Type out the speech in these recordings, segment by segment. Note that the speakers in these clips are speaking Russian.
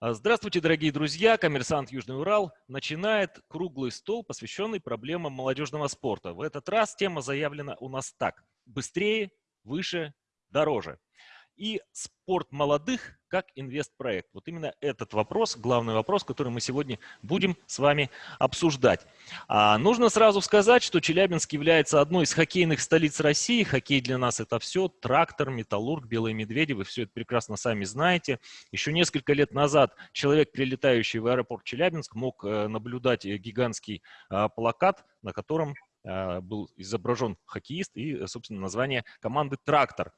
А, здравствуйте, дорогие друзья! Коммерсант Южный Урал начинает круглый стол, посвященный проблемам молодежного спорта. В этот раз тема заявлена у нас так. Быстрее, выше, дороже и спорт молодых как инвестпроект. Вот именно этот вопрос, главный вопрос, который мы сегодня будем с вами обсуждать. А, нужно сразу сказать, что Челябинск является одной из хоккейных столиц России. Хоккей для нас это все. Трактор, металлург, белые медведи. Вы все это прекрасно сами знаете. Еще несколько лет назад человек, прилетающий в аэропорт Челябинск, мог э, наблюдать э, гигантский а, плакат, на котором а, был изображен хоккеист и, собственно, название команды «Трактор».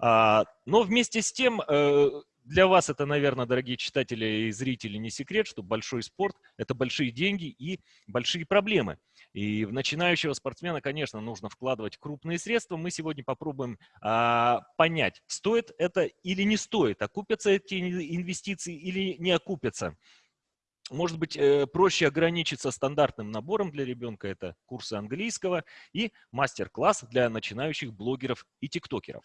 А, но вместе с тем, э, для вас это, наверное, дорогие читатели и зрители, не секрет, что большой спорт – это большие деньги и большие проблемы. И в начинающего спортсмена, конечно, нужно вкладывать крупные средства. Мы сегодня попробуем а, понять, стоит это или не стоит, окупятся эти инвестиции или не окупятся. Может быть, э, проще ограничиться стандартным набором для ребенка, это курсы английского и мастер-класс для начинающих блогеров и тиктокеров.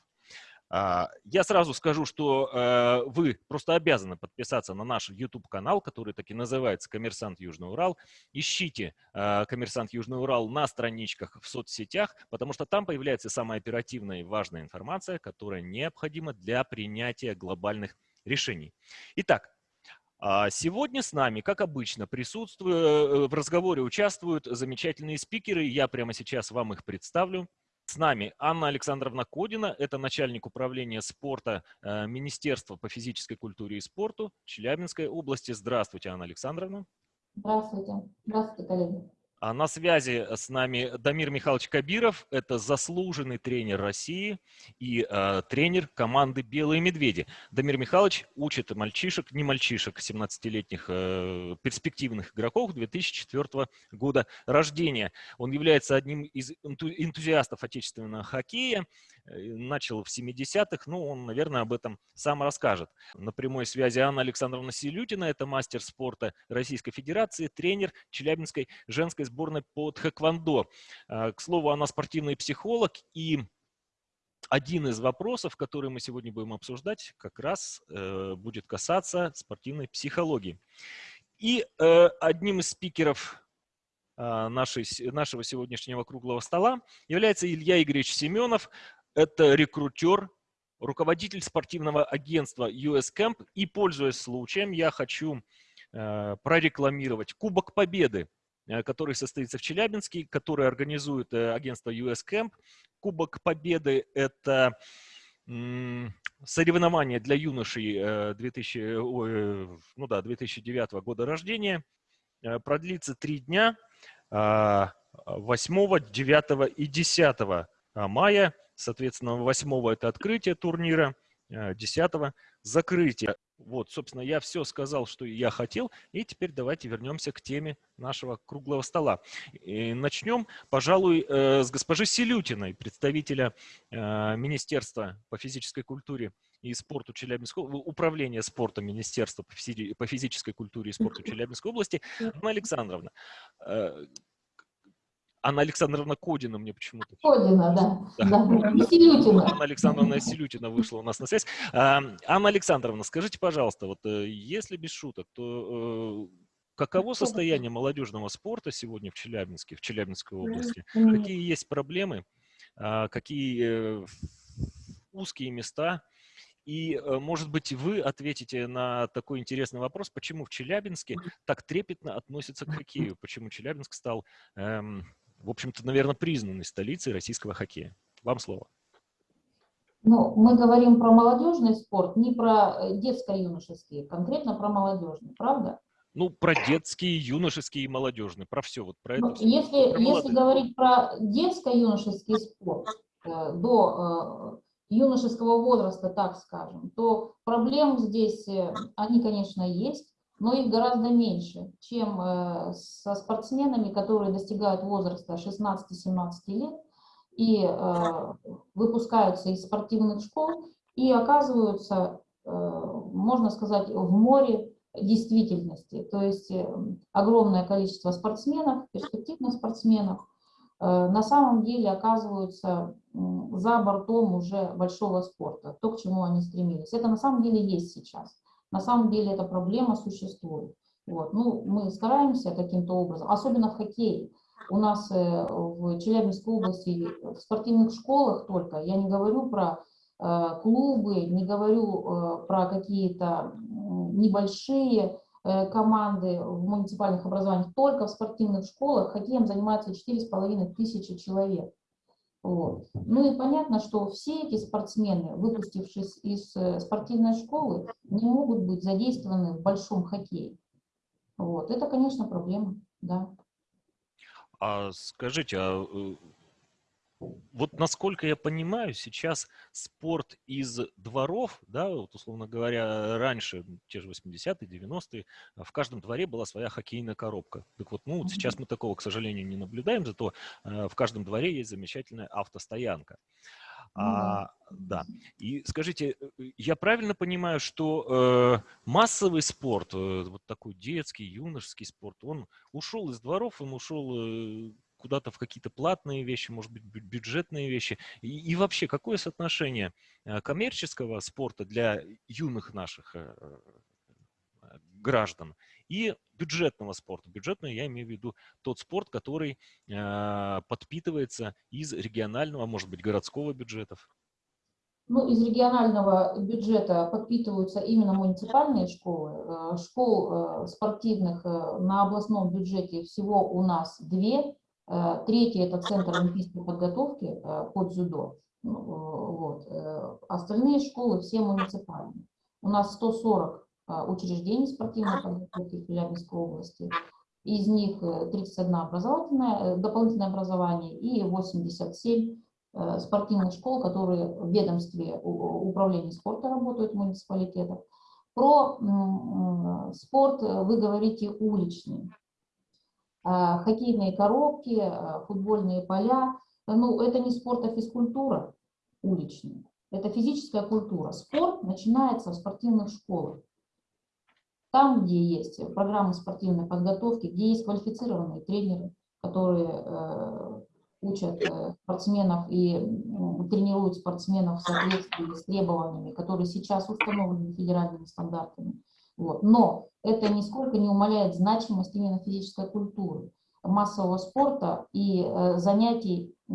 А, я сразу скажу, что э, вы просто обязаны подписаться на наш YouTube-канал, который так и называется «Коммерсант Южный Урал». Ищите э, «Коммерсант Южный Урал» на страничках в соцсетях, потому что там появляется самая оперативная и важная информация, которая необходима для принятия глобальных решений. Итак, а, Сегодня с нами, как обычно, присутствуют, э, в разговоре участвуют замечательные спикеры. Я прямо сейчас вам их представлю. С нами Анна Александровна Кодина, это начальник управления спорта э, Министерства по физической культуре и спорту Челябинской области. Здравствуйте, Анна Александровна. Здравствуйте. Здравствуйте, коллеги. А на связи с нами Дамир Михайлович Кабиров, это заслуженный тренер России и э, тренер команды «Белые медведи». Дамир Михайлович учит мальчишек, не мальчишек, 17-летних э, перспективных игроков 2004 года рождения. Он является одним из энтузиастов отечественного хоккея, Э, начал в 70-х, ну, он, наверное, об этом сам расскажет. На прямой связи Анна Александровна Селютина, это мастер спорта Российской Федерации, тренер Челябинской женской сборной по тхэквондо. А, к слову, она спортивный психолог, и один из вопросов, который мы сегодня будем обсуждать, как раз э, будет касаться спортивной психологии. И э, одним из спикеров а, нашей, нашего сегодняшнего круглого стола является Илья Игоревич Семенов, это рекрутер, руководитель спортивного агентства US Camp. И, пользуясь случаем, я хочу э, прорекламировать Кубок Победы, э, который состоится в Челябинске, который организует э, агентство US Camp. Кубок Победы – это соревнования для юношей 2000, э, ну да, 2009 года рождения. Продлится три дня, 8, 9 и 10 мая. Соответственно, 8 это открытие турнира, 10 э, закрытие. Вот, собственно, я все сказал, что я хотел, и теперь давайте вернемся к теме нашего круглого стола. И начнем, пожалуй, э, с госпожи Селютиной, представителя э, Министерства по физической культуре и спорту Челябинской управления спортом Министерства по физической культуре и спорту Челябинской области. Анна Александровна, Анна Александровна Кодина мне почему-то. Кодина, да. да. да. Селютина. Анна Александровна Селютина вышла у нас на связь. Анна Александровна, скажите, пожалуйста, вот э, если без шуток, то э, каково состояние молодежного спорта сегодня в Челябинске, в Челябинской области? Какие есть проблемы? А, какие э, узкие места? И, может быть, вы ответите на такой интересный вопрос, почему в Челябинске так трепетно относятся к хоккею, почему Челябинск стал эм, в общем-то, наверное, признанной столицей российского хоккея. Вам слово. Ну, мы говорим про молодежный спорт, не про э, детско-юношеский, конкретно про молодежный, правда? Ну, про детский, юношеский и молодежный, про все. Вот про ну, это если, про если говорить про детско-юношеский спорт э, до э, юношеского возраста, так скажем, то проблем здесь, они, конечно, есть но их гораздо меньше, чем э, со спортсменами, которые достигают возраста 16-17 лет и э, выпускаются из спортивных школ и оказываются, э, можно сказать, в море действительности. То есть огромное количество спортсменов, перспективных спортсменов, на самом деле оказываются за бортом уже большого спорта, то, к чему они стремились. Это на самом деле есть сейчас. На самом деле эта проблема существует. Вот. Ну, мы стараемся каким-то образом, особенно в хоккее. У нас э, в Челябинской области в спортивных школах только, я не говорю про э, клубы, не говорю э, про какие-то небольшие команды в муниципальных образованиях, только в спортивных школах хоккеем занимаются 4,5 тысячи человек. Вот. Ну и понятно, что все эти спортсмены, выпустившись из спортивной школы, не могут быть задействованы в большом хоккее. Вот. Это, конечно, проблема, да. А скажите, а э, вот насколько я понимаю, сейчас спорт из дворов, да, вот условно говоря, раньше, те же 80-е, 90-е, в каждом дворе была своя хоккейная коробка. Так вот, ну, сейчас мы такого, к сожалению, не наблюдаем, зато э, в каждом дворе есть замечательная автостоянка. Ну а, да. И скажите, э, я правильно понимаю, что э, массовый спорт, э, вот такой детский, юношеский спорт, он ушел из дворов, он ушел э, куда-то в какие-то платные вещи, может быть, бюджетные вещи. И, и вообще, какое соотношение э, коммерческого спорта для юных наших э, граждан и бюджетного спорта. Бюджетный я имею в виду тот спорт, который э, подпитывается из регионального, может быть, городского бюджетов. Ну, из регионального бюджета подпитываются именно муниципальные школы. Э, школ э, спортивных э, на областном бюджете всего у нас две. Третий – это Центр олимпийской подготовки под дзюдо. Ну, вот. Остальные школы все муниципальные. У нас 140 а, учреждений спортивной подготовки в Челябинской области. Из них 31 э, образовательное, э, дополнительное образование и 87 э, спортивных школ, которые в ведомстве управления спорта работают в муниципалитетах. Про спорт вы говорите уличный. А, хоккейные коробки, футбольные поля. Ну, это не спорт, а физкультура уличная. Это физическая культура. Спорт начинается в спортивных школах. Там, где есть программы спортивной подготовки, где есть квалифицированные тренеры, которые э, учат э, спортсменов и тренируют спортсменов в соответствии с требованиями, которые сейчас установлены федеральными стандартами. Вот. Но это нисколько не умаляет значимость именно физической культуры, массового спорта и э, занятий э,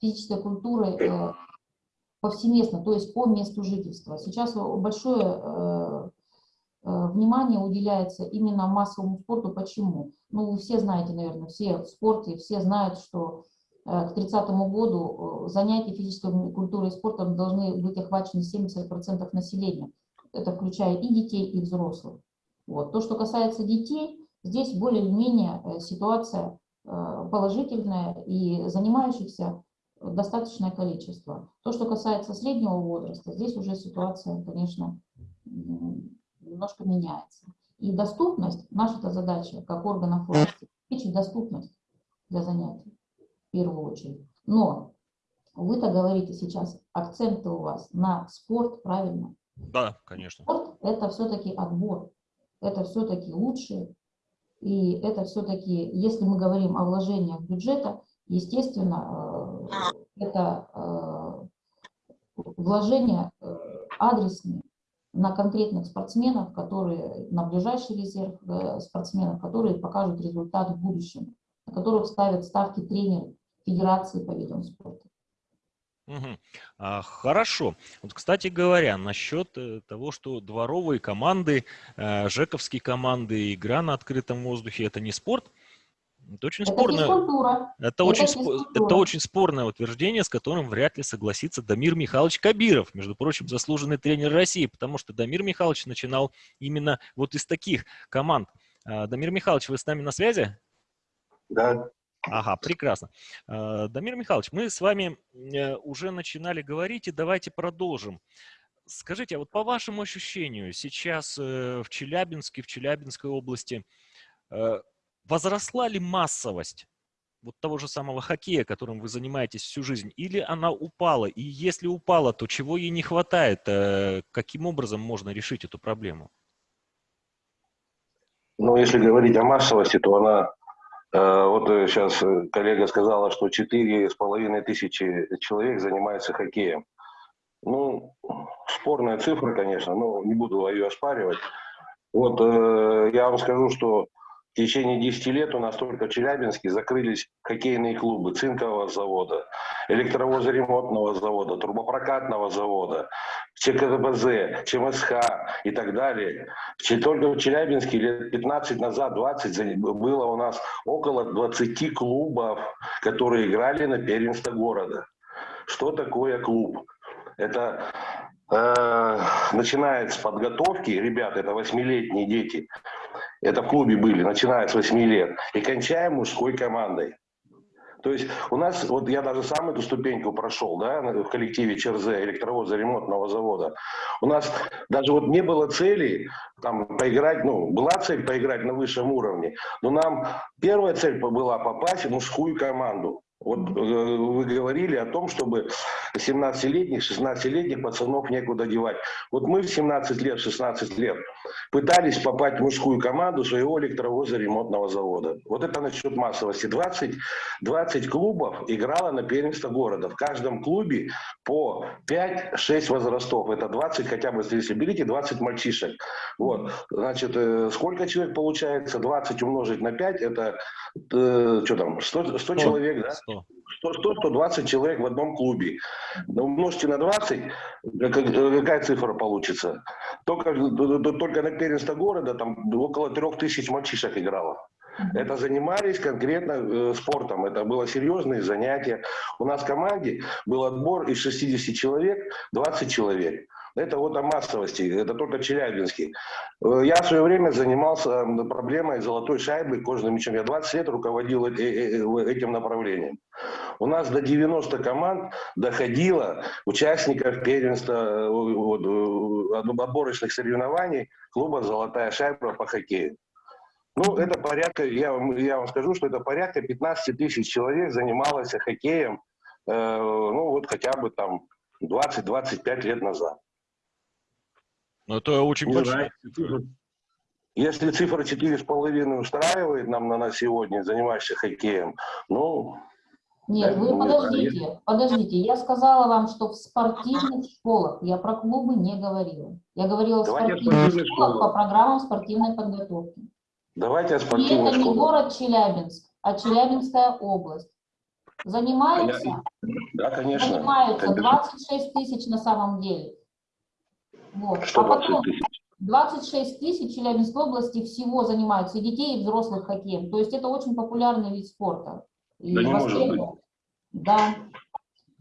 физической культурой э, повсеместно, то есть по месту жительства. Сейчас большое э, Э, внимание уделяется именно массовому спорту. Почему? Ну, вы все знаете, наверное, все в спорте, все знают, что э, к 30 году э, занятия физической культурой и спортом должны быть охвачены 70% населения. Это включая и детей, и взрослых. Вот. То, что касается детей, здесь более-менее ситуация положительная и занимающихся достаточное количество. То, что касается среднего возраста, здесь уже ситуация, конечно, немножко меняется. И доступность, наша задача как органов власти, обеспечить доступность для занятий в первую очередь. Но вы-то говорите сейчас, акценты у вас на спорт, правильно? Да, конечно. Спорт – это все-таки отбор, это все-таки лучшие, и это все-таки, если мы говорим о вложениях бюджета, естественно, э, это э, вложения э, адресные, на конкретных спортсменов, которые на ближайший резерв спортсменов, которые покажут результат в будущем, на которых ставят ставки тренеры Федерации по видам спорта. Угу. А, хорошо. Вот, кстати говоря, насчет э, того, что дворовые команды, э, жековские команды, игра на открытом воздухе – это не спорт, это очень это спорное. Это, это, очень, это очень спорное утверждение, с которым вряд ли согласится Дамир Михайлович Кабиров, между прочим, заслуженный тренер России, потому что Дамир Михайлович начинал именно вот из таких команд. А, Дамир Михайлович, вы с нами на связи? Да. Ага, прекрасно. А, Дамир Михайлович, мы с вами э, уже начинали говорить, и давайте продолжим. Скажите, а вот по вашему ощущению, сейчас э, в Челябинске, в Челябинской области э, возросла ли массовость вот того же самого хоккея, которым вы занимаетесь всю жизнь, или она упала? И если упала, то чего ей не хватает? Каким образом можно решить эту проблему? Ну, если говорить о массовости, то она, вот сейчас коллега сказала, что 4,5 тысячи человек занимаются хоккеем. Ну, спорная цифра, конечно, но не буду ее оспаривать. Вот э, я вам скажу, что в течение 10 лет у нас только в Челябинске закрылись хоккейные клубы цинкового завода, электровозоремонтного завода, трубопрокатного завода, ЧКБЗ, ЧМСХ и так далее. Только в Челябинске лет 15 назад, 20, за- было у нас около 20 клубов, которые играли на первенство города. Что такое клуб? Это э, начинает с подготовки, ребят, это восьмилетние дети, это в клубе были, начиная с 8 лет, и кончаем мужской командой. То есть у нас, вот я даже сам эту ступеньку прошел, да, в коллективе ЧРЗ, электровоза ремонтного завода. У нас даже вот не было цели там поиграть, ну, была цель поиграть на высшем уровне, но нам первая цель была попасть в мужскую команду. Вот э, вы говорили о том, чтобы 17-летних, 16-летних пацанов некуда девать. Вот мы в 17 лет, 16 лет пытались попасть в мужскую команду своего электровоза ремонтного завода. Вот это насчет массовости. 20, 20 клубов играло на первенство города. В каждом клубе по 5-6 возрастов. Это 20 хотя бы, если берите 20 мальчишек. Вот. Значит, э, сколько человек получается? 20 умножить на 5, это э, что там, 100, 100 человек, да? 100. 100-120 человек в одном клубе. Но умножьте на 20, как- какая цифра получится? Только, только на первенство города там около 3000 мальчишек играло. Это занимались конкретно э, спортом, это было серьезные занятия. У нас в команде был отбор из 60 человек, 20 человек. Это вот о массовости, это только Челябинский. Э, Я в свое время занимался проблемой золотой шайбы, кожаным мячом. Я 20 лет руководил э- э- этим направлением. У нас до 90 команд доходило участников первенства отборочных соревнований клуба «Золотая шайба» по хоккею. Ну, это порядка, я вам, я вам скажу, что это порядка 15 тысяч человек занималось хоккеем, э, ну, вот хотя бы там 20-25 лет назад. Ну, это очень Не большая цифра. Если цифра 4,5 устраивает нам на, на сегодня, занимающихся хоккеем, ну, Нет, Да, вы ну, подождите, подождите. Я сказала вам, что в спортивных школах, я про клубы не говорила. Я говорила в Давайте о спортивных спортивных школах школах. по программам спортивной подготовки. давайте о И спортивной это не школе. город Челябинск, а Челябинская область. Занимаются, Да, конечно. занимаются конечно. 26 тысяч на самом деле. Вот. Что А потом 20 тысяч? 26 тысяч Челябинской области всего занимаются и детей, и взрослых хоккеем. То есть это очень популярный вид спорта. И Да не может востребован. Да.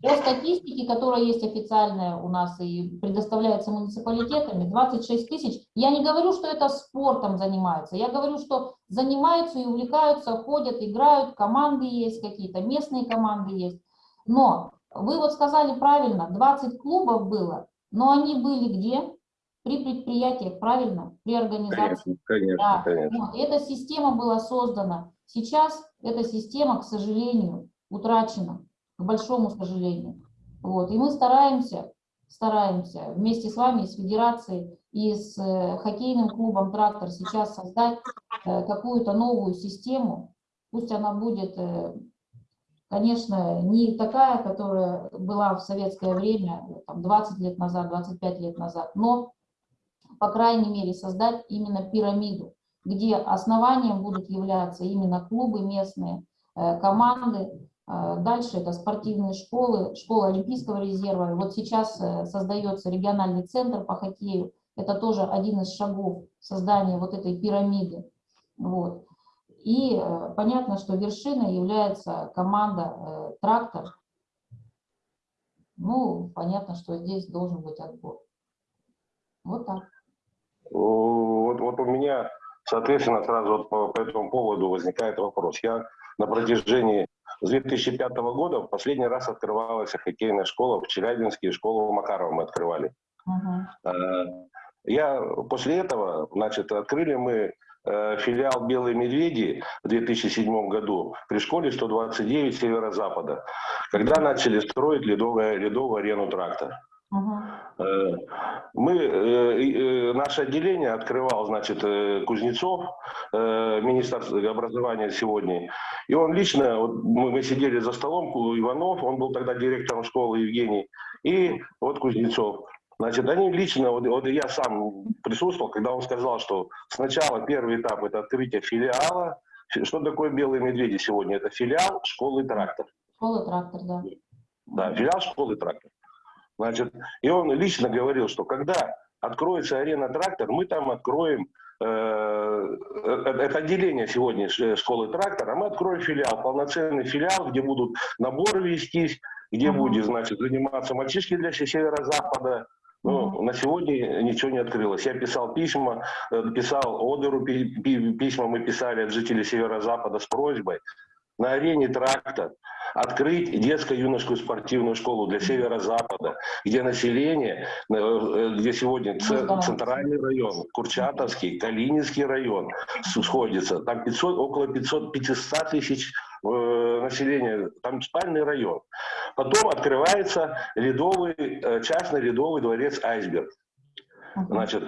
По статистике, которая есть официальная у нас и предоставляется муниципалитетами, 26 тысяч. Я не говорю, что это спортом занимаются. Я говорю, что занимаются и увлекаются, ходят, играют, команды есть какие-то, местные команды есть. Но вы вот сказали правильно, 20 клубов было, но они были где? При предприятиях, правильно? При организации. Конечно, Да, конечно, конечно. вот, эта система была создана. Сейчас эта система, к сожалению, утрачена, к большому сожалению. Вот, и мы стараемся, стараемся вместе с вами, с федерацией и с э, хоккейным клубом «Трактор» сейчас создать э, какую-то новую систему. Пусть она будет, э, конечно, не такая, которая была в советское время, там, 20 лет назад, 25 лет назад, но, по крайней мере, создать именно пирамиду, где основанием будут являться именно клубы местные, э, команды, Э, Дальше это спортивные школы, школа Олимпийского резерва. Вот сейчас э, создается региональный центр по хоккею. Это тоже один из шагов создания вот этой пирамиды. Вот. И э, понятно, что вершиной является команда э, «Трактор». Ну, понятно, что здесь должен быть отбор. Вот так. Вот, вот у меня, соответственно, сразу вот по, по этому поводу возникает вопрос. Я на протяжении с 2005 года в последний раз открывалась хоккейная школа в Челябинске, школу Макарова мы открывали. Мгм. Э, Я после этого, значит, открыли мы филиал «Белые медведи» в 2007 году при школе 129 Северо-Запада, когда начали строить ледовую, ледовую арену «Трактор». Э, Мы, э, э, наше отделение открывал, значит, э, Кузнецов, э, министр образования сегодня, и он лично, вот мы, сидели за столом, Иванов, он был тогда директором школы Евгений, и вот Кузнецов. Значит, они лично, вот, вот я сам присутствовал, когда он сказал, что сначала первый этап это открытие филиала. Что такое белые медведи сегодня? Это филиал школы трактор. Школа трактор, да. Да, филиал школы трактор. Значит, и он лично говорил, что когда откроется арена трактор, мы там откроем э, это отделение сегодня школы трактора, мы откроем филиал, полноценный филиал, где будут наборы вестись, где будет, значит, заниматься мальчишки для северо-запада, ну, на сегодня ничего не открылось. Я писал письма, э, писал Одеру письма, мы писали от жителей Северо-Запада с просьбой на арене тракта открыть детско-юношескую спортивную школу для Северо-Запада, где население, э, э, где сегодня центральный район, Курчатовский, Калининский район сходится, там 500, около 500, 500 тысяч населения, там спальный район. Потом открывается ледовый, э, частный ледовый дворец «Айсберг». Значит,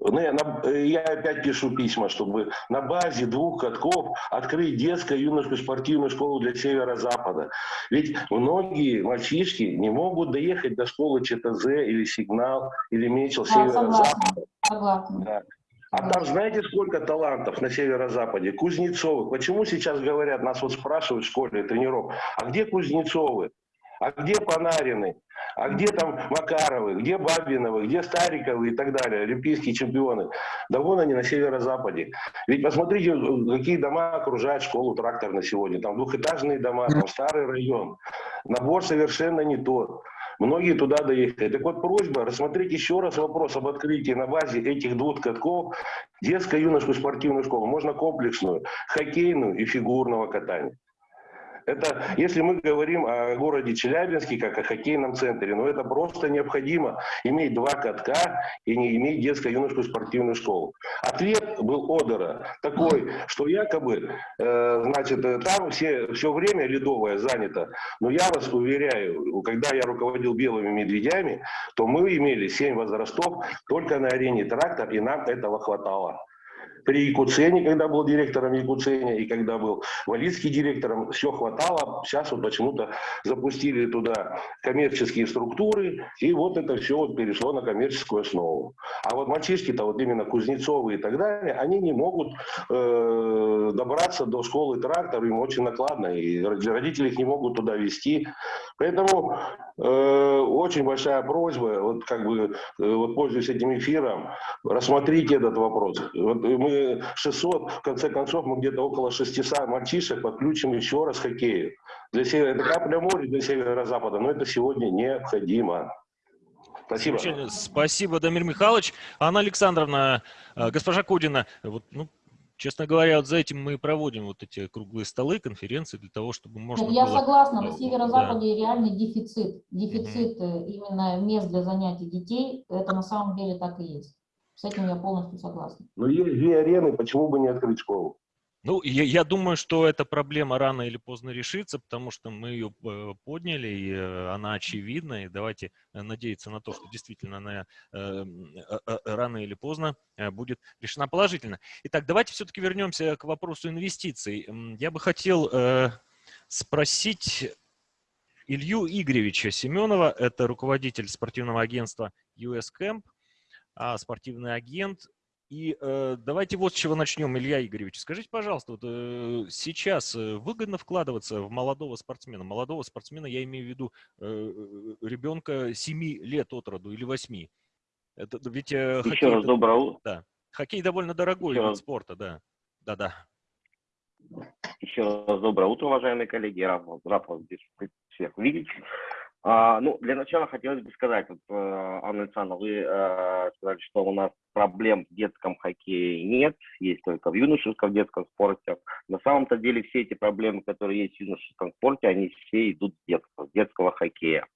ну, я, я опять пишу письма, чтобы на базе двух катков открыть детскую юношескую спортивную школу для Северо-Запада. Ведь многие мальчишки не могут доехать до школы ЧТЗ или Сигнал, или Мечел да, Северо-Запада. Да. А там знаете, сколько талантов на Северо-Западе? Кузнецовы. Почему сейчас говорят, нас вот спрашивают в школе тренеров, а где Кузнецовы? А где Панарины? А где там Макаровы, где Бабиновы, где Стариковы и так далее, олимпийские чемпионы? Да вон они на северо-западе. Ведь посмотрите, какие дома окружают школу трактор на сегодня. Там двухэтажные дома, там старый район. Набор совершенно не тот. Многие туда доехали. Так вот, просьба рассмотреть еще раз вопрос об открытии на базе этих двух катков детско-юношескую спортивную школу. Можно комплексную, хоккейную и фигурного катания. Это, если мы говорим о городе Челябинске, как о хоккейном центре, но это просто необходимо иметь два катка и не иметь детско-юношескую спортивную школу. Ответ был Одера такой, что якобы, э, значит, там все, все время ледовое занято. Но я вас уверяю, когда я руководил белыми медведями, то мы имели семь возрастов только на арене трактор, и нам этого хватало при Якуцене, когда был директором Якуцене, и когда был Валицкий директором, все хватало. Сейчас вот почему-то запустили туда коммерческие структуры, и вот это все вот перешло на коммерческую основу. А вот мальчишки-то, вот именно Кузнецовы и так далее, они не могут э, добраться до школы трактор, им очень накладно, и родители их не могут туда вести. Поэтому э, очень большая просьба, вот как бы, э, вот пользуясь этим эфиром, рассмотрите этот вопрос. Вот мы 600, в конце концов, мы где-то около 600 мальчишек подключим еще раз хоккею. Для севера, это капля моря для северо-запада, но это сегодня необходимо. Спасибо. Спасибо, Дамир Михайлович. Анна Александровна, э, госпожа Кудина, вот, ну, Честно говоря, вот за этим мы и проводим вот эти круглые столы, конференции, для того, чтобы можно Я было... согласна, на северо-западе да. реальный дефицит. Дефицит угу. именно мест для занятий детей, это на самом деле так и есть. С этим я полностью согласна. Но есть две арены, почему бы не открыть школу? Ну, я, я думаю, что эта проблема рано или поздно решится, потому что мы ее э, подняли, и э, она очевидна, и давайте э, надеяться на то, что действительно она э, э, рано или поздно будет решена положительно. Итак, давайте все-таки вернемся к вопросу инвестиций. Я бы хотел э, спросить Илью Игоревича Семенова, это руководитель спортивного агентства US Camp, а, спортивный агент. И э, давайте вот с чего начнем, Илья Игоревич. Скажите, пожалуйста, вот, э, сейчас э, выгодно вкладываться в молодого спортсмена? Молодого спортсмена я имею в виду э, ребенка 7 лет от роду или 8. Это, ведь, э, Еще хоккей, раз доброе утро. Да. Хоккей довольно дорогой Еще вид раз. спорта, да. Да-да. Еще раз доброе утро, уважаемые коллеги. Я рад, рад вас здесь всех видеть. А, ну, для начала хотелось бы сказать, вот, э, Анна Александровна, вы э, сказали, что у нас проблем в детском хоккее нет, есть только в юношеском детском спорте. На самом-то деле все эти проблемы, которые есть в юношеском спорте, они все идут с детского, с детского хоккея.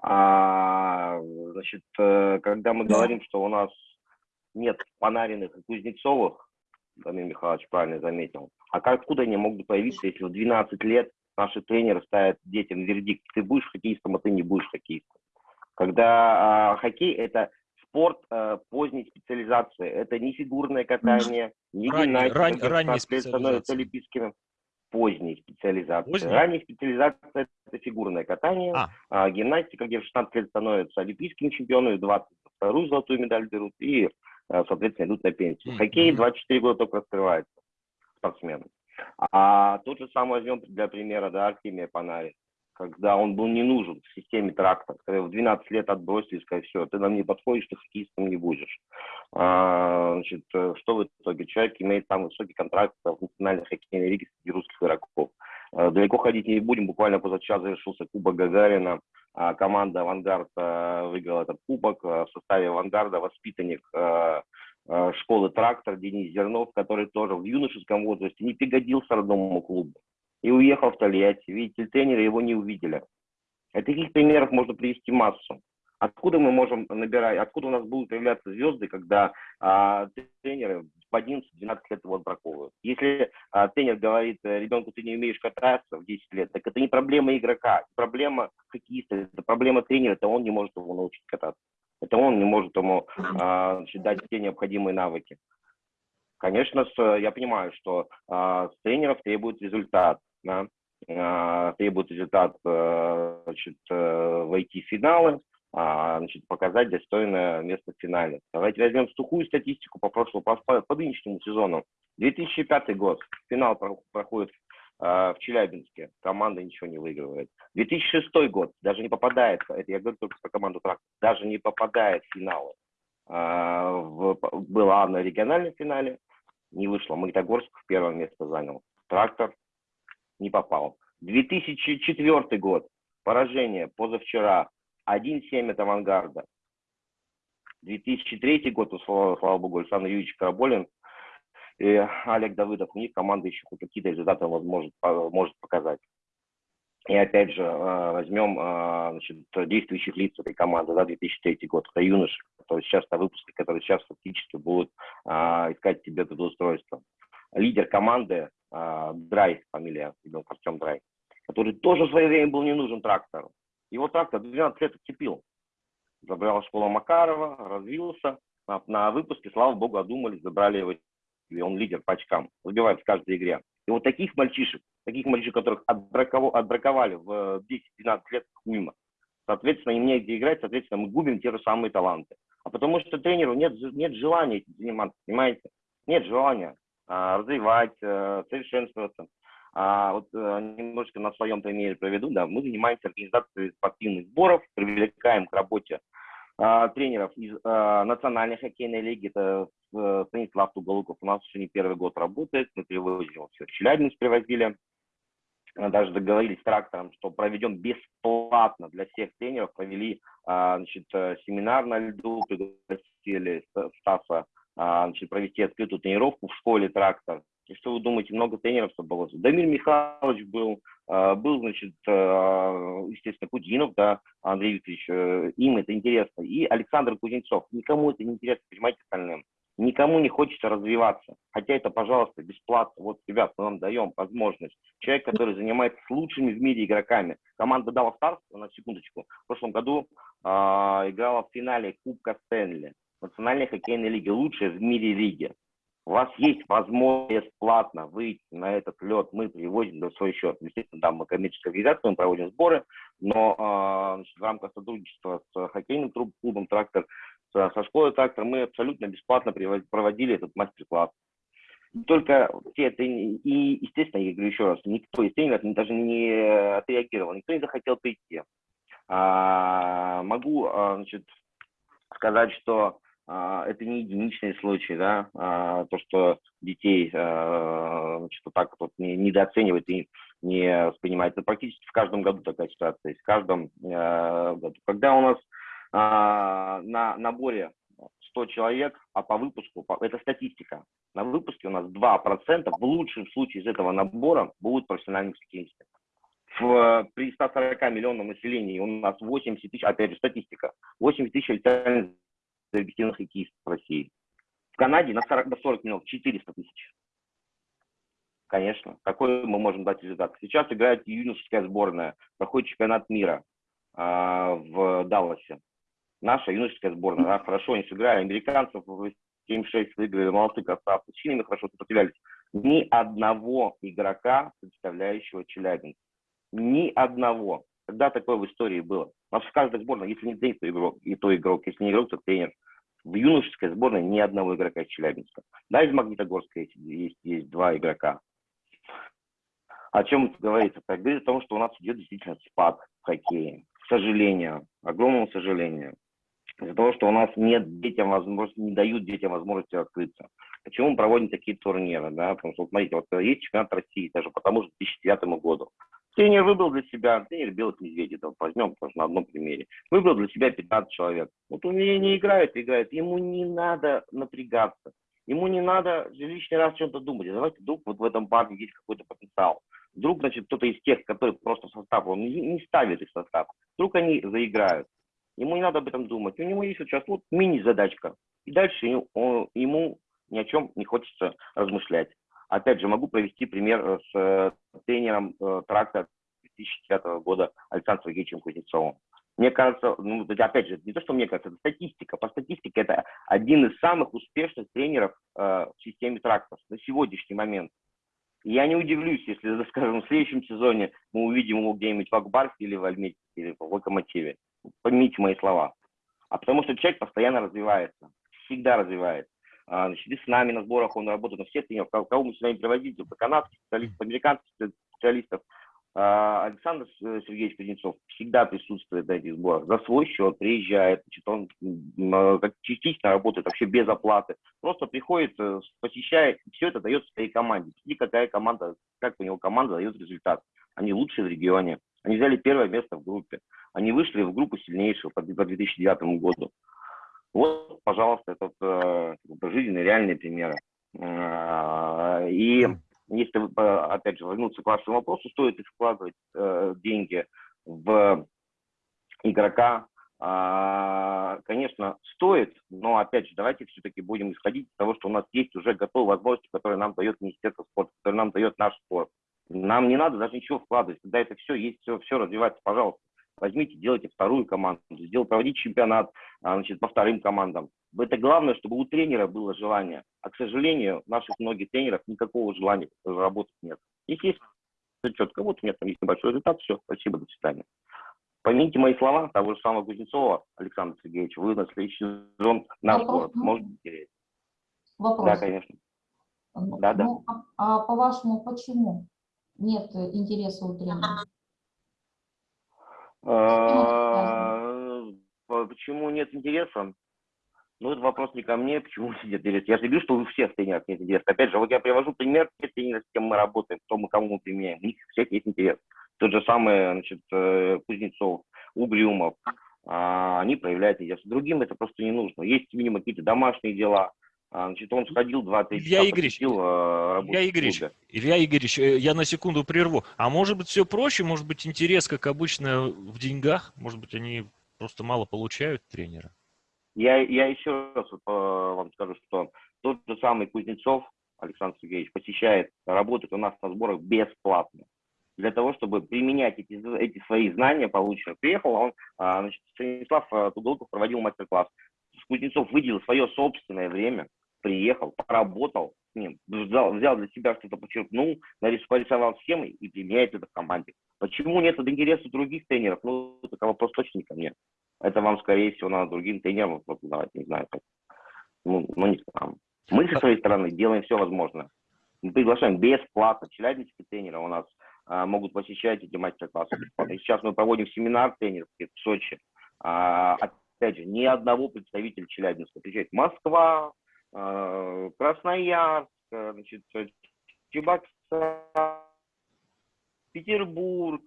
А, значит, э, когда мы говорим, что у нас нет Панариных и Кузнецовых, Дамир Михайлович правильно заметил, а как, откуда они могут появиться, если в 12 лет наши тренеры ставят детям вердикт, ты будешь хоккеистом, а ты не будешь хоккеистом. Когда э, хоккей – это спорт э, поздней специализации, это не фигурное катание, не гимнастика, ран, ранняя становятся олимпийскими. поздней специализации. Поздней? Ранняя специализация – это фигурное катание, А. а, гимнастика, где в 16 лет становятся олимпийскими чемпионами, в 22 золотую медаль берут и, а, соответственно, идут на пенсию. Хоккей 24 года только раскрывается спортсмены. А тот же самый возьмем для примера, да, Артемия Панари, когда он был не нужен в системе трактор, когда в 12 лет отбросили сказали, все, ты нам не подходишь, ты хоккеистом не будешь. А, значит, э, что в итоге? Человек имеет самый высокий контракт в национальной хоккейной лиге среди русских игроков. Э, Далеко ходить не будем, буквально позавчера завершился Кубок Гагарина, а, команда «Авангард» э, выиграла этот кубок, в составе «Авангарда» воспитанник э, школы «Трактор» Денис Зернов, который тоже в юношеском возрасте не пригодился родному клубу и уехал в Тольятти. Видите, тренеры его не увидели. И таких примеров можно привести массу. Откуда мы можем набирать, откуда у нас будут появляться звезды, когда а, тренеры в 11-12 лет его отбраковывают? Если а, тренер говорит, э, ребенку, ты не умеешь кататься в 10 лет, так это не проблема игрока, проблема хоккеиста, это проблема тренера, это он не может его научить кататься. Это он не может ему а, значит, дать все необходимые навыки. Конечно, с- я понимаю, что а, с тренеров требует результат, да, а, требует результат э, значит, э, войти в финалы, а, значит, показать достойное место в финале. Давайте возьмем сухую статистику по прошлому, по, по, нынешнему сезону. 2005 год, финал про- проходит в Челябинске, команда ничего не выигрывает. 2006 год, даже не попадает, это я говорю только про команду «Трактор», даже не попадает в финалы. В- была на региональном финале, не вышло. Магнитогорск в первое место занял. Трактор не попал. 2004 год. Поражение позавчера. 1-7 от авангарда. 2003 год, слава, слава богу, Александр Юрьевич Караболин и Олег Давыдов, у них команда еще хоть какие-то результаты возможет, по- может показать. И опять же, э, возьмем э, значит, действующих лиц этой команды, да, 2003 год, это юноши, которые сейчас на выпуске, которые сейчас фактически будут э, искать себе трудоустройство. Лидер команды Драй, фамилия, ребенок Артем Драй, который тоже в свое время был не нужен трактору. Его трактор 12 лет отцепил. Забрал школу Макарова, развился. На, на выпуске, слава богу, одумались, забрали его. И он лидер по очкам, забивает в каждой игре. И вот таких мальчишек, таких мальчишек, которых отбраковали, в 10-12 лет мимо, соответственно, им негде играть, соответственно, мы губим те же самые таланты. А потому что тренеру нет, нет желания этим заниматься, понимаете? Нет желания а, развивать, а, совершенствоваться. А, вот а, немножко на своем примере проведу, да, мы занимаемся организацией спортивных сборов, привлекаем к работе тренеров из а, национальной хоккейной лиги, это э, Станислав Туголуков у нас уже не первый год работает, мы привозим его все, Челябинск привозили, А, даже договорились с трактором, что проведем бесплатно для всех тренеров, провели а, значит, э, семинар на льду, пригласили Ст- Стаса а, значит, провести открытую тренировку в школе трактор. И что вы думаете, много тренеров собралось? Дамир Михайлович был, а, был, значит, а, естественно, Кудинов, да, Андрей Викторович, э, им это интересно. И Александр Кузнецов. Никому это не интересно, понимаете, остальным. Никому не хочется развиваться. Хотя это, пожалуйста, бесплатно. Вот, ребят, мы вам даем возможность. Человек, который занимается с лучшими в мире игроками. Команда Дала Старс, на секундочку, в прошлом году а, играла в финале Кубка Стэнли. Национальной хоккейной лиги, лучшая в мире лиги. У вас есть возможность бесплатно выйти на этот лед, мы привозим на свой счет. Естественно, там мы коммерческая организация, мы проводим сборы, но а, значит, в рамках сотрудничества с хоккейным клубом «Трактор», со, школой «Трактор» мы абсолютно бесплатно проводили этот мастер-класс. Только все это, и, естественно, я говорю еще раз, никто из тренеров даже не отреагировал, никто не захотел прийти. А, могу а, значит, сказать, что это не единичный случай, да, а, то, что детей а, значит, вот так вот не, недооценивают и не воспринимают. Это практически в каждом году такая ситуация есть, в каждом а, году. Когда у нас а, на наборе 100 человек, а по выпуску, это статистика, на выпуске у нас 2% в лучшем случае из этого набора будут профессиональными. В, при 140 миллионном населении у нас 80 тысяч, опять же статистика, 80 тысяч официально зарегистрированных хоккеистов в России. В Канаде на 40, до 40 миллионов 400 тысяч. Конечно, какой мы можем дать результат? Сейчас играет юношеская сборная, проходит чемпионат мира а, в Далласе. Наша юношеская сборная, да, хорошо они сыграли, американцев 7-6 выиграли, молодцы красавцы, с Чинами хорошо сопротивлялись. Ни одного игрока, представляющего Челябинск. Ни одного. Когда такое в истории было? У нас в каждой сборной, если не тренер, то игрок, и то игрок, если не игрок, то тренер. В юношеской сборной ни одного игрока из Челябинска. Да, из Магнитогорска есть, есть, есть два игрока. О чем это говорит? Это говорит о том, что у нас идет действительно спад в хоккее. К сожалению, огромному сожалению. Из-за того, что у нас нет детям возможности, не дают детям возможности открыться. Почему мы проводим такие турниры? Да? Потому что, смотрите, вот есть чемпионат России, даже потому что 2009 году. Тренер выбрал для себя, тренер Белых Медведей, вот возьмем тоже на одном примере, выбрал для себя 15 человек. Вот он не играет, играет, ему не надо напрягаться, ему не надо лишний раз чем-то думать. Давайте вдруг вот в этом парне есть какой-то потенциал. Вдруг, значит, кто-то из тех, которые просто в состав, он не, ставит их в состав, вдруг они заиграют. Ему не надо об этом думать. У него есть вот сейчас вот мини-задачка. И дальше ему ни о чем не хочется размышлять. Опять же, могу провести пример э, с э, тренером э, тракта 2009 года Александром Сергеевичем Кузнецовым. Мне кажется, ну, опять же, не то, что мне кажется, это статистика. По статистике это один из самых успешных тренеров э, в системе трактов на сегодняшний момент. Я не удивлюсь, если, скажем, в следующем сезоне мы увидим его где-нибудь в Акбарсе или в Альмете, или в Локомотиве. Поймите мои слова. А потому что человек постоянно развивается, всегда развивается. А, значит, и с нами на сборах он работает, на всех тренеров, кого мы сюда не приводили, то канадских специалистов, американских специалистов. А, Александр Сергеевич Кузнецов всегда присутствует на этих сборах, за свой счет приезжает, значит, он а, как частично работает вообще без оплаты, просто приходит, э, посещает, все это дает своей команде. И какая команда, как у него команда дает результат. Они лучшие в регионе, они взяли первое место в группе, они вышли в группу сильнейших по 2009 году. Вот, пожалуйста, это э, жизненные реальные примеры. Э, и если, опять же, вернуться к вашему вопросу, стоит ли вкладывать э, деньги в игрока, э, конечно, стоит, но, опять же, давайте все-таки будем исходить из того, что у нас есть уже готовые возможности, которые нам дает Министерство спорта, которые нам дает наш спорт. Нам не надо даже ничего вкладывать, когда это все есть, все, все развивается, пожалуйста возьмите, делайте вторую команду, сделайте, проводите чемпионат а, значит, по вторым командам. Это главное, чтобы у тренера было желание. А, к сожалению, наших многих тренеров никакого желания работать нет. Если есть четко, вот у меня там есть небольшой результат, все, спасибо, до свидания. Поймите мои слова, того же самого Кузнецова Александра Сергеевича, вы на следующий сезон наш Вопрос, город ну, терять. Вопрос. Да, конечно. Ну, Да, да. ну, а, а по-вашему, почему нет интереса у тренера? А, Почему нет интереса? Ну, это вопрос не ко мне, почему нет интереса. Я же говорю, что у всех тренеров нет интереса. Опять же, вот я привожу пример тех тренеров, с кем мы работаем, кто мы, кому мы применяем. У них всех есть интерес. Тот же самый, значит, э, Кузнецов, Угрюмов, а, они проявляют интерес. Другим это просто не нужно. Есть минимум какие-то домашние дела, Значит, он сходил два-три Илья часа, Игоревич, посетил, работу Илья Игоревич. Илья Игоревич, э, я на секунду прерву. А может быть все проще? Может быть интерес, как обычно, в деньгах? Может быть они просто мало получают тренера? Я, я еще раз э, вам скажу, что тот же самый Кузнецов Александр Сергеевич посещает, работает у нас на сборах бесплатно. Для того, чтобы применять эти, эти свои знания полученные. Приехал он, а, значит, Станислав э, Туголков проводил мастер-класс. Кузнецов выделил свое собственное время, приехал, поработал с взял, взял для себя что-то, подчеркнул, нарисовал схемы и применяет это в команде. Почему нет интереса других тренеров? Ну, это вопрос точно не ко мне. Это вам, скорее всего, надо другим тренерам вот, давать, не знаю, как. Ну, ну, не к нам. Мы со своей стороны делаем все возможное. Мы приглашаем бесплатно. Челябинские тренеры у нас а, могут посещать эти мастер-классы сейчас мы проводим семинар тренеров в Сочи. А, опять же, ни одного представителя Челябинска. Приезжает Москва, Красноярск, а, значит, Чебоксар, Петербург,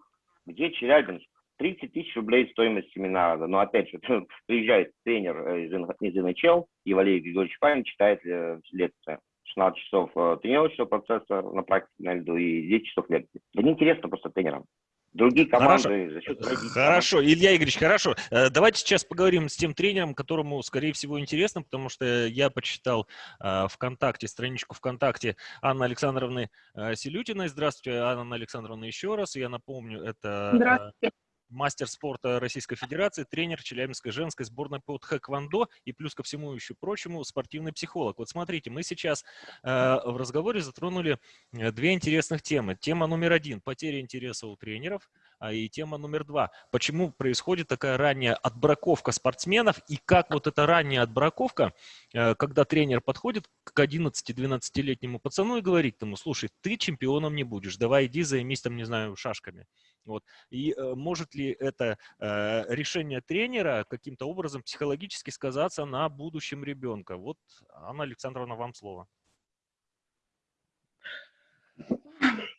где Челябинск. 30 тысяч рублей стоимость семинара. Но опять же, приезжает тренер э, из НХЛ, и Валерий Григорьевич Павин читает э, лекцию. 16 часов э, тренировочного процесса на практике на льду и 10 часов лекции. Это неинтересно просто тренерам. Другие команды Хорошо. за счет других Хорошо, Илья Игоревич, хорошо. Э, Давайте сейчас поговорим с тем тренером, которому, скорее всего, интересно, потому что я почитал э, ВКонтакте, страничку ВКонтакте Анны Александровны э, Селютиной. Здравствуйте, Анна Александровна, еще раз. Я напомню, это Здравствуйте. Мастер спорта Российской Федерации, тренер Челябинской женской сборной по тхэквондо и плюс ко всему еще прочему спортивный психолог. Вот смотрите, мы сейчас э, в разговоре затронули э, две интересных темы. Тема номер один – потеря интереса у тренеров, и тема номер два – почему происходит такая ранняя отбраковка спортсменов и как вот эта ранняя отбраковка, э, когда тренер подходит к 11-12-летнему пацану и говорит ему, слушай, ты чемпионом не будешь, давай иди займись там, не знаю, шашками. Вот. И э, может ли это э, решение тренера каким-то образом психологически сказаться на будущем ребенка? Вот, Анна Александровна, вам слово.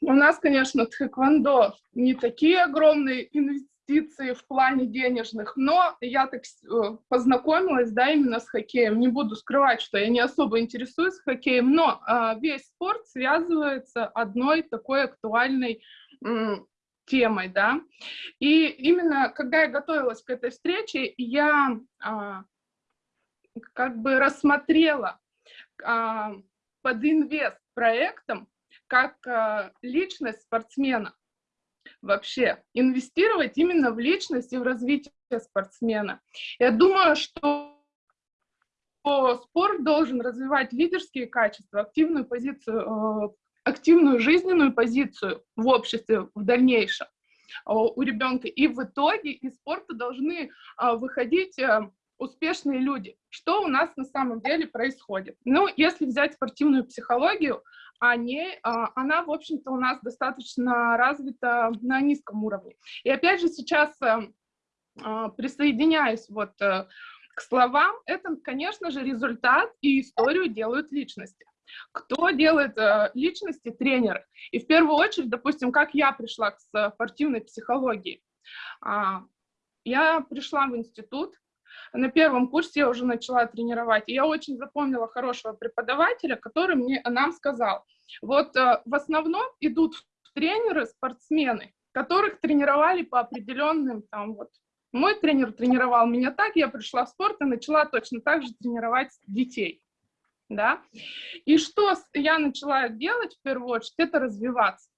У нас, конечно, тхэквондо не такие огромные инвестиции в плане денежных, но я так э, познакомилась, да, именно с хоккеем. Не буду скрывать, что я не особо интересуюсь хоккеем, но э, весь спорт связывается одной такой актуальной темой, да. И именно когда я готовилась к этой встрече, я а, как бы рассмотрела а, под инвест проектом как а, личность спортсмена. Вообще инвестировать именно в личность и в развитие спортсмена. Я думаю, что спорт должен развивать лидерские качества, активную позицию активную жизненную позицию в обществе в дальнейшем а, у ребенка. И в итоге из спорта должны выходить э, успешные люди. Что у нас на самом деле происходит? Ну, если взять спортивную психологию, они, а, она, в общем-то, у нас достаточно развита на низком уровне. И опять же сейчас э, присоединяюсь вот э, к словам, это, конечно же, результат и историю делают личности. Кто делает э, личности? Тренеры. И в первую очередь, допустим, как я пришла к спортивной психологии. А, я пришла в институт, на первом курсе я уже начала тренировать, и я очень запомнила хорошего преподавателя, который мне, нам сказал, вот э, в основном идут тренеры, спортсмены, которых тренировали по определенным там вот мой тренер тренировал меня так, я пришла в спорт и начала точно так же тренировать детей да. И что я начала делать в первую очередь, это развиваться.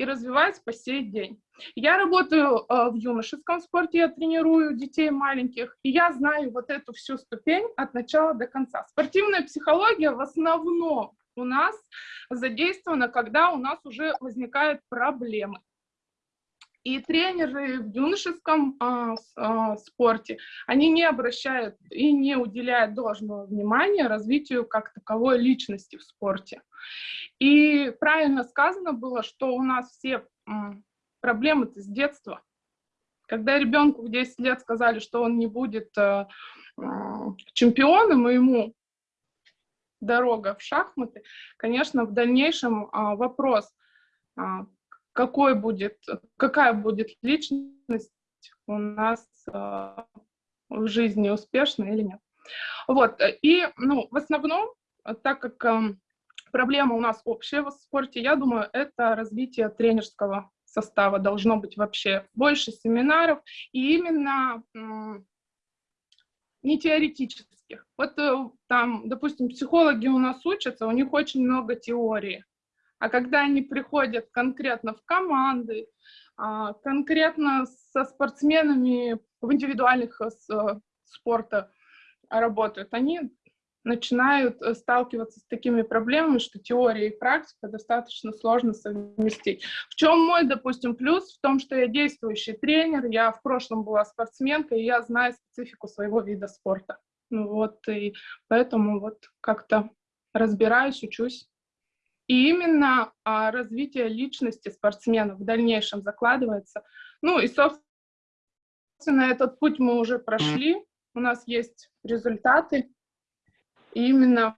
И развиваюсь по сей день. Я работаю э, в юношеском спорте, я тренирую детей маленьких, и я знаю вот эту всю ступень от начала до конца. Спортивная психология в основном у нас задействована, когда у нас уже возникают проблемы. И тренеры в юношеском а, а, спорте, они не обращают и не уделяют должного внимания развитию как таковой личности в спорте. И правильно сказано было, что у нас все проблемы-то с детства. Когда ребенку в 10 лет сказали, что он не будет а, а, чемпионом, и ему дорога в шахматы, конечно, в дальнейшем а, вопрос, а, какой будет, какая будет личность у нас а, в жизни, успешная или нет. Вот, и, ну, в основном, так как э, проблема у нас общая в спорте, я думаю, это развитие тренерского состава должно быть вообще больше семинаров, и именно не теоретических. Вот э, там, допустим, психологи у нас учатся, у них очень много теории, а когда они приходят конкретно в команды, а, конкретно со спортсменами в индивидуальных э, э, спорта работают, они начинают э, сталкиваться с такими проблемами, что теория и практика достаточно сложно совместить. В чем мой, допустим, плюс? В том, что я действующий тренер, я в прошлом была спортсменкой, и я знаю специфику своего вида спорта. Вот, и поэтому вот как-то разбираюсь, учусь. И именно а, развитие личности спортсмена в дальнейшем закладывается. Ну и, собственно, этот путь мы уже прошли. У нас есть результаты. И именно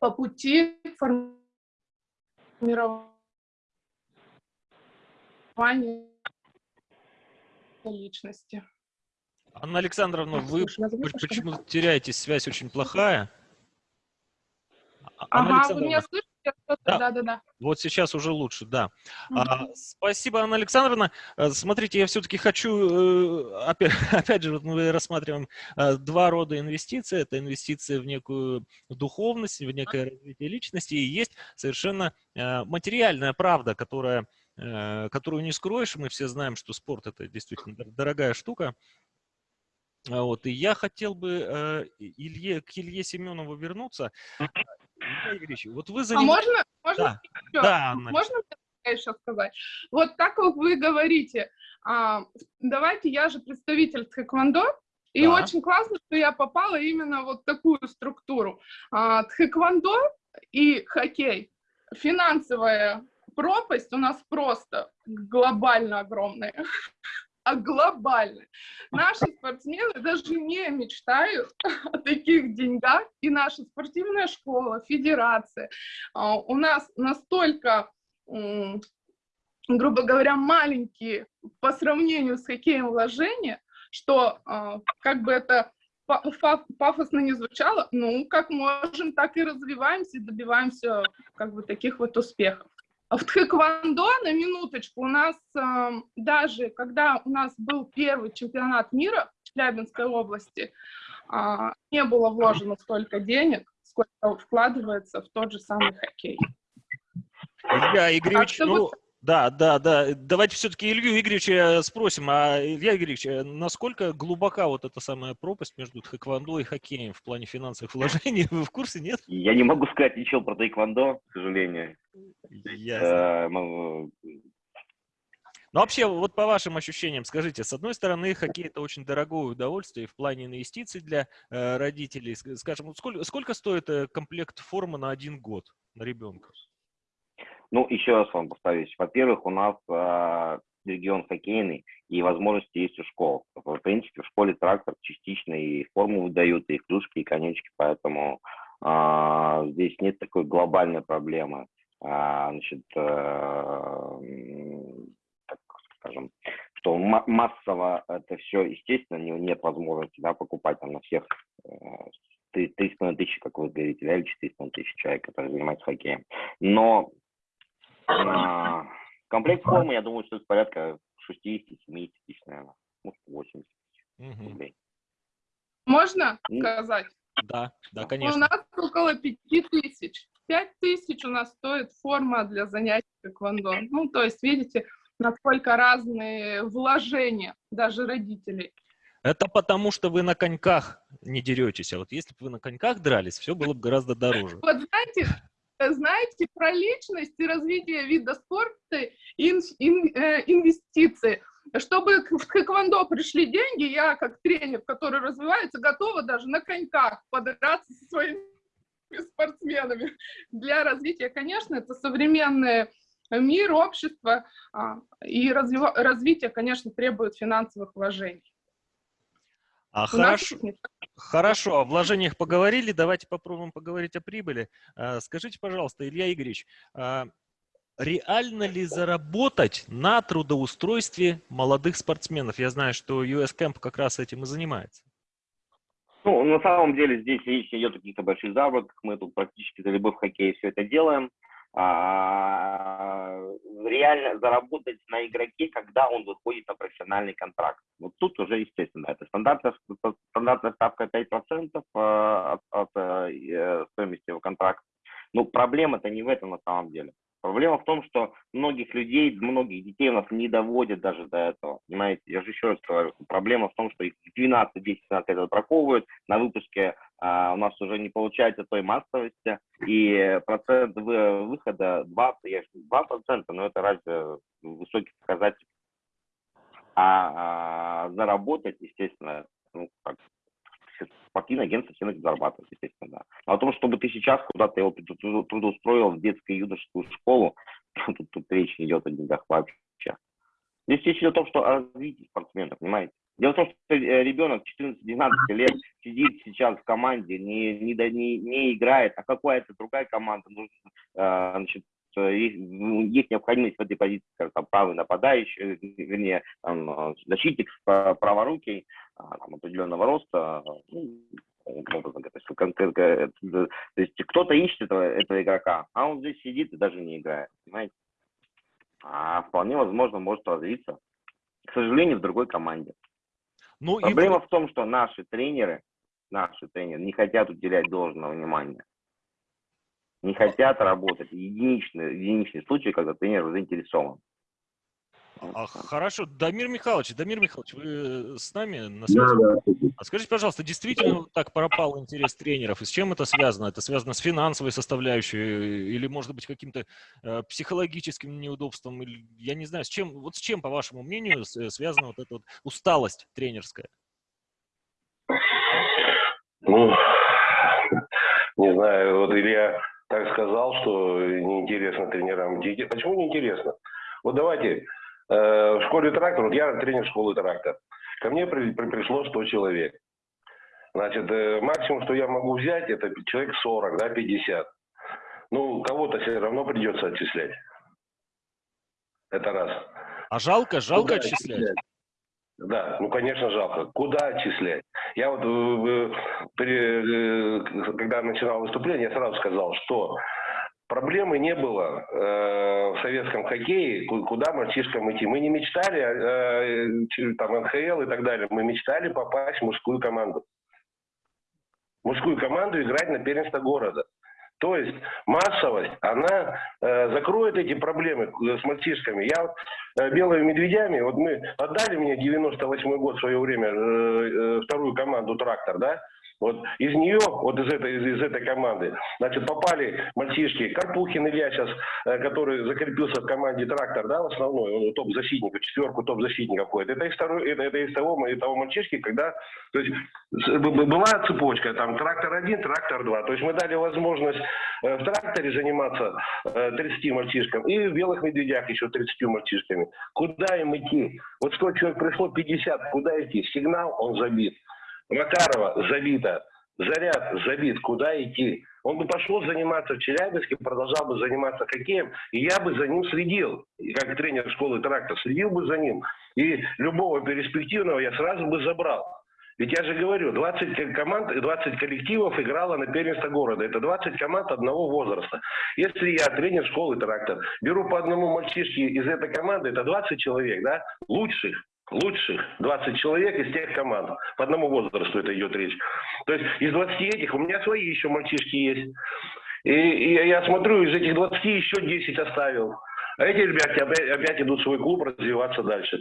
по пути формирования личности. Анна Александровна, вы почему-то теряете связь очень плохая. А, Анна ага, вы меня слышите? Да. Да, да, да. Вот сейчас уже лучше, да. А, спасибо, Анна Александровна. Э, Смотрите, я все-таки хочу, э, опять, опять же, вот мы рассматриваем э, два рода инвестиций. Это инвестиции в некую духовность, в некое развитие личности, и есть совершенно материальная правда, которая, которую не скроешь. Мы все знаем, что спорт это действительно дор- дорогая штука. А Вот, и я хотел бы э, Илье, к Илье Семенову вернуться. Илья Игоревич, вот вы А занимаетесь... можно, можно Да, ещё? да, Анна. Можно еще сказать? Вот так как вы говорите, а, давайте, я же представитель тхэквондо, и Да. очень классно, что я попала именно вот в такую структуру. А, тхэквондо и хоккей, финансовая пропасть у нас просто глобально огромная. А глобально. Наши спортсмены даже не мечтают о таких деньгах, и наша спортивная школа, федерация, а, у нас настолько, грубо говоря, маленькие по сравнению с хоккеем вложения, что а, как бы это пафосно не звучало, ну, как можем, так и развиваемся, и добиваемся как бы таких вот успехов. В тхэквондо, на минуточку, у нас ам, даже, когда у нас был первый чемпионат мира в Челябинской области, а, не было вложено столько денег, сколько вкладывается в тот же самый хоккей. Илья Игоревич, ну, вот- да, да, да. Давайте все-таки Илью Игоревича спросим. А, Илья Игоревич, э, насколько глубока вот эта самая пропасть между тхэквондо и хоккеем в плане финансовых вложений? Вы в курсе, нет? Я не могу сказать ничего про тайквондо, к сожалению. Ясно. Э, могу- Ну, вообще, вот по вашим ощущениям, скажите, с одной стороны, хоккей это очень дорогое удовольствие в плане инвестиций для э, родителей. Ск- Скажем, сколько, сколько стоит э, комплект формы на один год на ребенка? Ну, еще раз вам повторюсь. Во-первых, у нас а, регион хоккейный, и возможности есть у школ. В принципе, в школе трактор частично и форму выдают, и клюшки, и конечки, поэтому а, здесь нет такой глобальной проблемы. А, значит, м, так скажем, что ма- массово это все, естественно, не- нет возможности да, покупать там на всех э, три- 3,5 тысячи, как вы говорите, да, или 4,5 тысячи человек, которые занимаются хоккеем. Но а, комплект формы, я думаю, что это порядка 60-70 тысяч, наверное. Может, 80 Мгм. рублей. Можно Ну, сказать? Да, да, У конечно. нас около пяти тысяч. Пять тысяч у нас стоит форма для занятий тэквондо. Ну, то есть, видите, насколько разные вложения даже родителей. Это потому, что вы на коньках не деретесь. А вот если бы вы на коньках дрались, все было бы гораздо дороже. Вот знаете, знаете, про личность и развитие вида спорта, ин- э, инвестиции. Чтобы в тэквондо пришли деньги, я как тренер, который развивается, готова даже на коньках подраться со своими спортсменами. Для развития, конечно, это современный мир, общество, а, и развитие, конечно, требует финансовых вложений. А хорошо, хорошо, о вложениях поговорили, давайте попробуем поговорить о прибыли. А, Скажите, пожалуйста, Илья Игоревич, а, реально ли заработать на трудоустройстве молодых спортсменов? Я знаю, что US Camp как раз этим и занимается. Ну, на самом деле здесь речь не идет о каких-то больших заработках. Мы тут практически за любовь в хоккее все это делаем. А, реально заработать на игроке, когда он выходит на профессиональный контракт. Вот тут уже, естественно, это стандартная, стандартная ставка 5% а, от, от э, стоимости его контракта. Но проблема-то не в этом на самом деле. Проблема в том, что многих людей, многих детей у нас не доводят даже до этого. Понимаете, я же еще раз говорю, проблема в том, что их 12, 10, 15 лет отбраковывают, на выпуске у нас уже не получается той массовости, и процент вы- выхода 2, я ж- 2%, но это разве высокий показатель. А, а, заработать, естественно, ну, как, спортивные агентства все зарабатывают, естественно, да. А о том, чтобы ты сейчас куда-то его тру- тру- трудоустроил в детскую юношескую школу, тут, тут речь не идет о деньгах вообще. Здесь речь идет о том, что о развитии спортсмена, понимаете? Дело в том, что э, ребенок 14-12 лет сидит сейчас в команде, не, не, не, не играет, а какая-то другая команда нужна, э, значит, э, есть, ну, есть необходимость в этой позиции, скажем, там, правый нападающий, э, вернее, там, защитник, праворукий, а, там, определенного роста, ну, есть, кон- кон- то есть кто-то ищет этого, этого игрока, а он здесь сидит и даже не играет, понимаете? А вполне возможно может развиться, к сожалению, в другой команде. Ну, и Проблема вы- в том, что наши тренеры, наши тренеры не хотят уделять должного внимания. Не хотят работать. Единичный, единичный случай, когда тренер заинтересован. А, хорошо, Дамир Михайлович, Дамир Михайлович, вы э, с нами на Да, связи? да. А скажите, пожалуйста, действительно так пропал интерес тренеров? И с чем это связано? Это связано с финансовой составляющей э, или, может быть, каким-то э, психологическим неудобством? Или, я не знаю, с чем, вот с чем, по вашему мнению, э, связана вот эта вот усталость тренерская? Ну, не знаю, вот Илья так сказал, что неинтересно тренерам. Почему неинтересно? Вот давайте, в школе трактор, вот я тренер школы трактор, ко мне при- при- пришло 100 человек. Значит, э, максимум, что я могу взять, это человек 40, да, 50. Ну, кого-то все равно придется отчислять. Это раз. А жалко, жалко Куда отчислять? Да, ну, конечно, жалко. Куда отчислять? Я вот, э, э, при, э, когда начинал выступление, я сразу сказал, что проблемы не было э, в советском хоккее, ку- куда мальчишкам идти. Мы не мечтали, э, ч- там, НХЛ и так далее, мы мечтали попасть в мужскую команду. Мужскую команду играть на первенство города. То есть массовость, она э, закроет эти проблемы э, с мальчишками. Я э, белыми медведями, вот мы отдали мне 98 год в свое время э, э, вторую команду «Трактор», да, вот из нее, вот из этой, из, из этой команды, значит, попали мальчишки, Карпухин Илья сейчас, э, который закрепился в команде «Трактор», да, в основной, он топ-защитников, четверку топ-защитников входит. Это из, второй, это, это из того, из того мальчишки, когда, то есть, была цепочка, там, «Трактор-1», «Трактор-2», то есть мы дали возможность э, в «Тракторе» заниматься э, 30 мальчишкам и в «Белых медведях» еще 30 мальчишками. Куда им идти? Вот 100 человек пришло, 50, куда идти? Сигнал, он забит. Макарова забита, Заряд забит, куда идти? Он бы пошел заниматься в Челябинске, продолжал бы заниматься хоккеем, и я бы за ним следил, И как тренер школы «Трактор», следил бы за ним. И любого перспективного я сразу бы забрал. Ведь я же говорю, 20 ко- команд, и 20 коллективов играло на первенство города. Это 20 команд одного возраста. Если я тренер школы «Трактор», беру по одному мальчишке из этой команды, это 20 человек, да, лучших, лучших 20 человек из тех команд. По одному возрасту это идет речь. То есть из 20 этих у меня свои еще мальчишки есть. И, и я смотрю, из этих 20 еще 10 оставил. А эти ребята опять, идут в свой клуб развиваться дальше.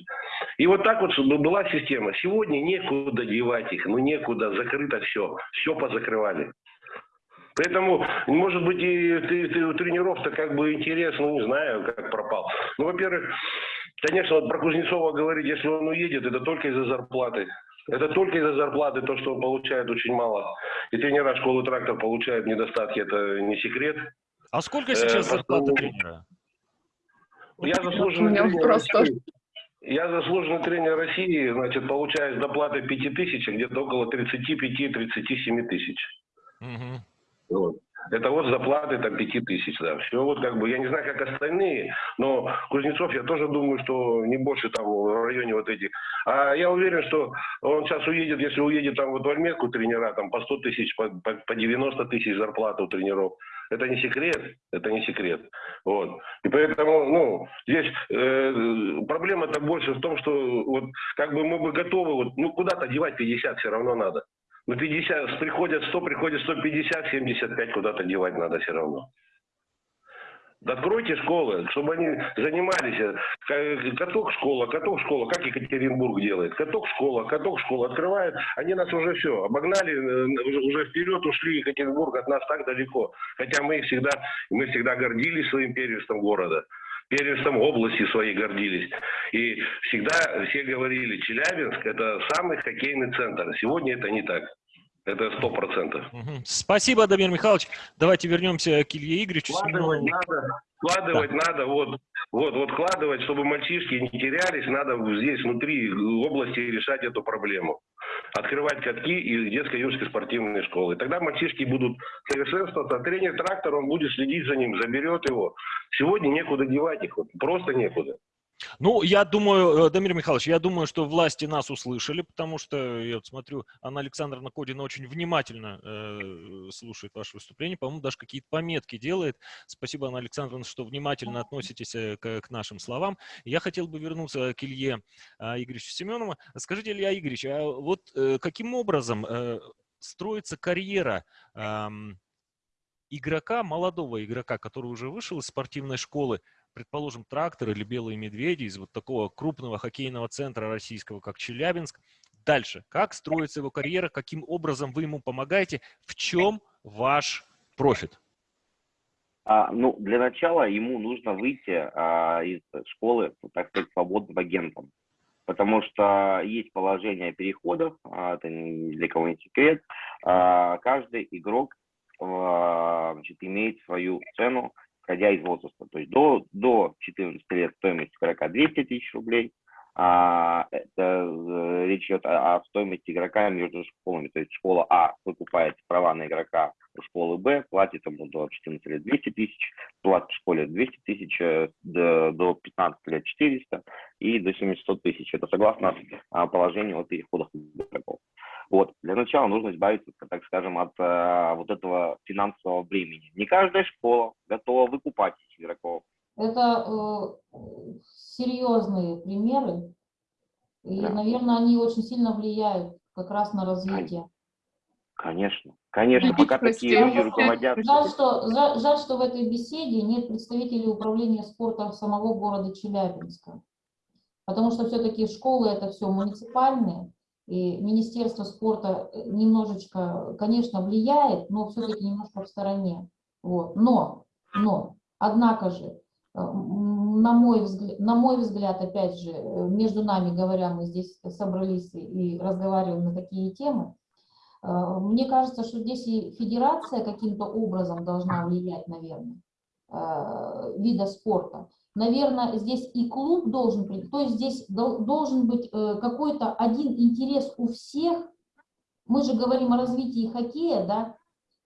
И вот так вот была система. Сегодня некуда девать их, ну некуда, закрыто все. Все позакрывали. Поэтому, может быть, и ты, ты у тренеров-то как бы интерес, ну не знаю, как пропал. Ну, во-первых, конечно, вот про Кузнецова говорить, если он уедет, это только из-за зарплаты. Это только из-за зарплаты, то, что он получает очень мало. И тренера школы «Трактор» получают недостатки, это не секрет. А сколько Э, сейчас зарплата поскольку- тренера? Я заслуженный тренер России. Я заслуженный тренер России, значит, получаю с доплаты 5 тысяч, а где-то около 35-37 тысяч. Мгм. Вот. Это вот зарплаты там 5 тысяч, да. Все вот как бы, я не знаю, как остальные, но Кузнецов, я тоже думаю, что не больше там в районе вот этих. А я уверен, что он сейчас уедет, если уедет там вот в Альметку тренера, там по 100 тысяч, по, по, по 90 тысяч зарплаты у тренеров. Это не секрет, это не секрет. Вот. И поэтому, ну, здесь э, проблема-то больше в том, что вот как бы мы бы готовы, вот, ну, куда-то девать 50 все равно надо. Ну, 50, приходят 100, приходят 150, 75 куда-то девать надо все равно. Да Откройте школы, чтобы они занимались. Каток школа, каток школа, как Екатеринбург делает. Каток школа, каток школа открывают. Они нас уже все, обогнали, э, уже, вперед ушли. Екатеринбург от нас так далеко. Хотя мы всегда, мы всегда гордились своим первенством города. Первенством области своей гордились. И всегда все говорили, Челябинск это самый хоккейный центр. Сегодня это не так. Это сто процентов. Спасибо, Дамир Михайлович. Давайте вернемся к Илье Игоревичу. Вкладывать надо, вкладывать надо, вот, вот, вот вкладывать, чтобы мальчишки не терялись, надо здесь внутри области решать эту проблему. Открывать катки и детско-юношеские спортивные школы. Тогда мальчишки будут совершенствоваться, а тренер трактор, он будет следить за ним, заберет его. Сегодня некуда девать их, вот, просто некуда. Ну, я думаю, э, Дамир Михайлович, я думаю, что власти нас услышали, потому что, я вот смотрю, Анна Александровна Кодина очень внимательно э, слушает ваше выступление, по-моему, даже какие-то пометки делает. Спасибо, Анна Александровна, что внимательно относитесь э, к, к нашим словам. Я хотел бы вернуться к Илье э, Игоревичу Семенову. Скажите, Илья Игоревич, а вот э, каким образом э, строится карьера э, игрока, молодого игрока, который уже вышел из спортивной школы, предположим, трактор или белые медведи из вот такого крупного хоккейного центра российского, как Челябинск. Дальше. Как строится его карьера, каким образом вы ему помогаете, в чем ваш профит? А, ну, для начала ему нужно выйти а, из школы, так сказать, свободным агентом. Потому что есть положение о переходах, а, это не для кого не секрет. А, каждый игрок а, значит, имеет свою цену, исходя из возраста. То есть до, до 14 лет стоимость игрока 200 тысяч рублей, а, это э, речь идет о, о стоимости игрока между школами. То есть школа А выкупает права на игрока у школы Б, платит ему до 14 лет 200 тысяч, платит школе 200 тысяч, э, до, до 15 лет 400 и до 700 тысяч. Это согласно а, положению о переходах игроков. Вот. Для начала нужно избавиться, так скажем, от а, вот этого финансового бремени. Не каждая школа готова выкупать этих игроков. Это э, серьезные примеры, и, Да. наверное, они очень сильно влияют как раз на развитие. Конечно, конечно, пока такие люди руководят. Жаль что, жаль, жаль, что в этой беседе нет представителей управления спорта самого города Челябинска. Потому что все-таки школы это все муниципальные, и Министерство спорта э, немножечко, конечно, влияет, но все-таки немножко в стороне. Вот. Но, но, однако же, на мой взгляд, на мой взгляд, опять же, э, между нами говоря, мы здесь собрались и разговариваем на такие темы, э, мне кажется, что здесь и федерация каким-то образом должна влиять, наверное, э, вида спорта. Наверное, здесь и клуб должен, то есть здесь дол- должен быть какой-то один интерес у всех. Мы же говорим о развитии хоккея, да,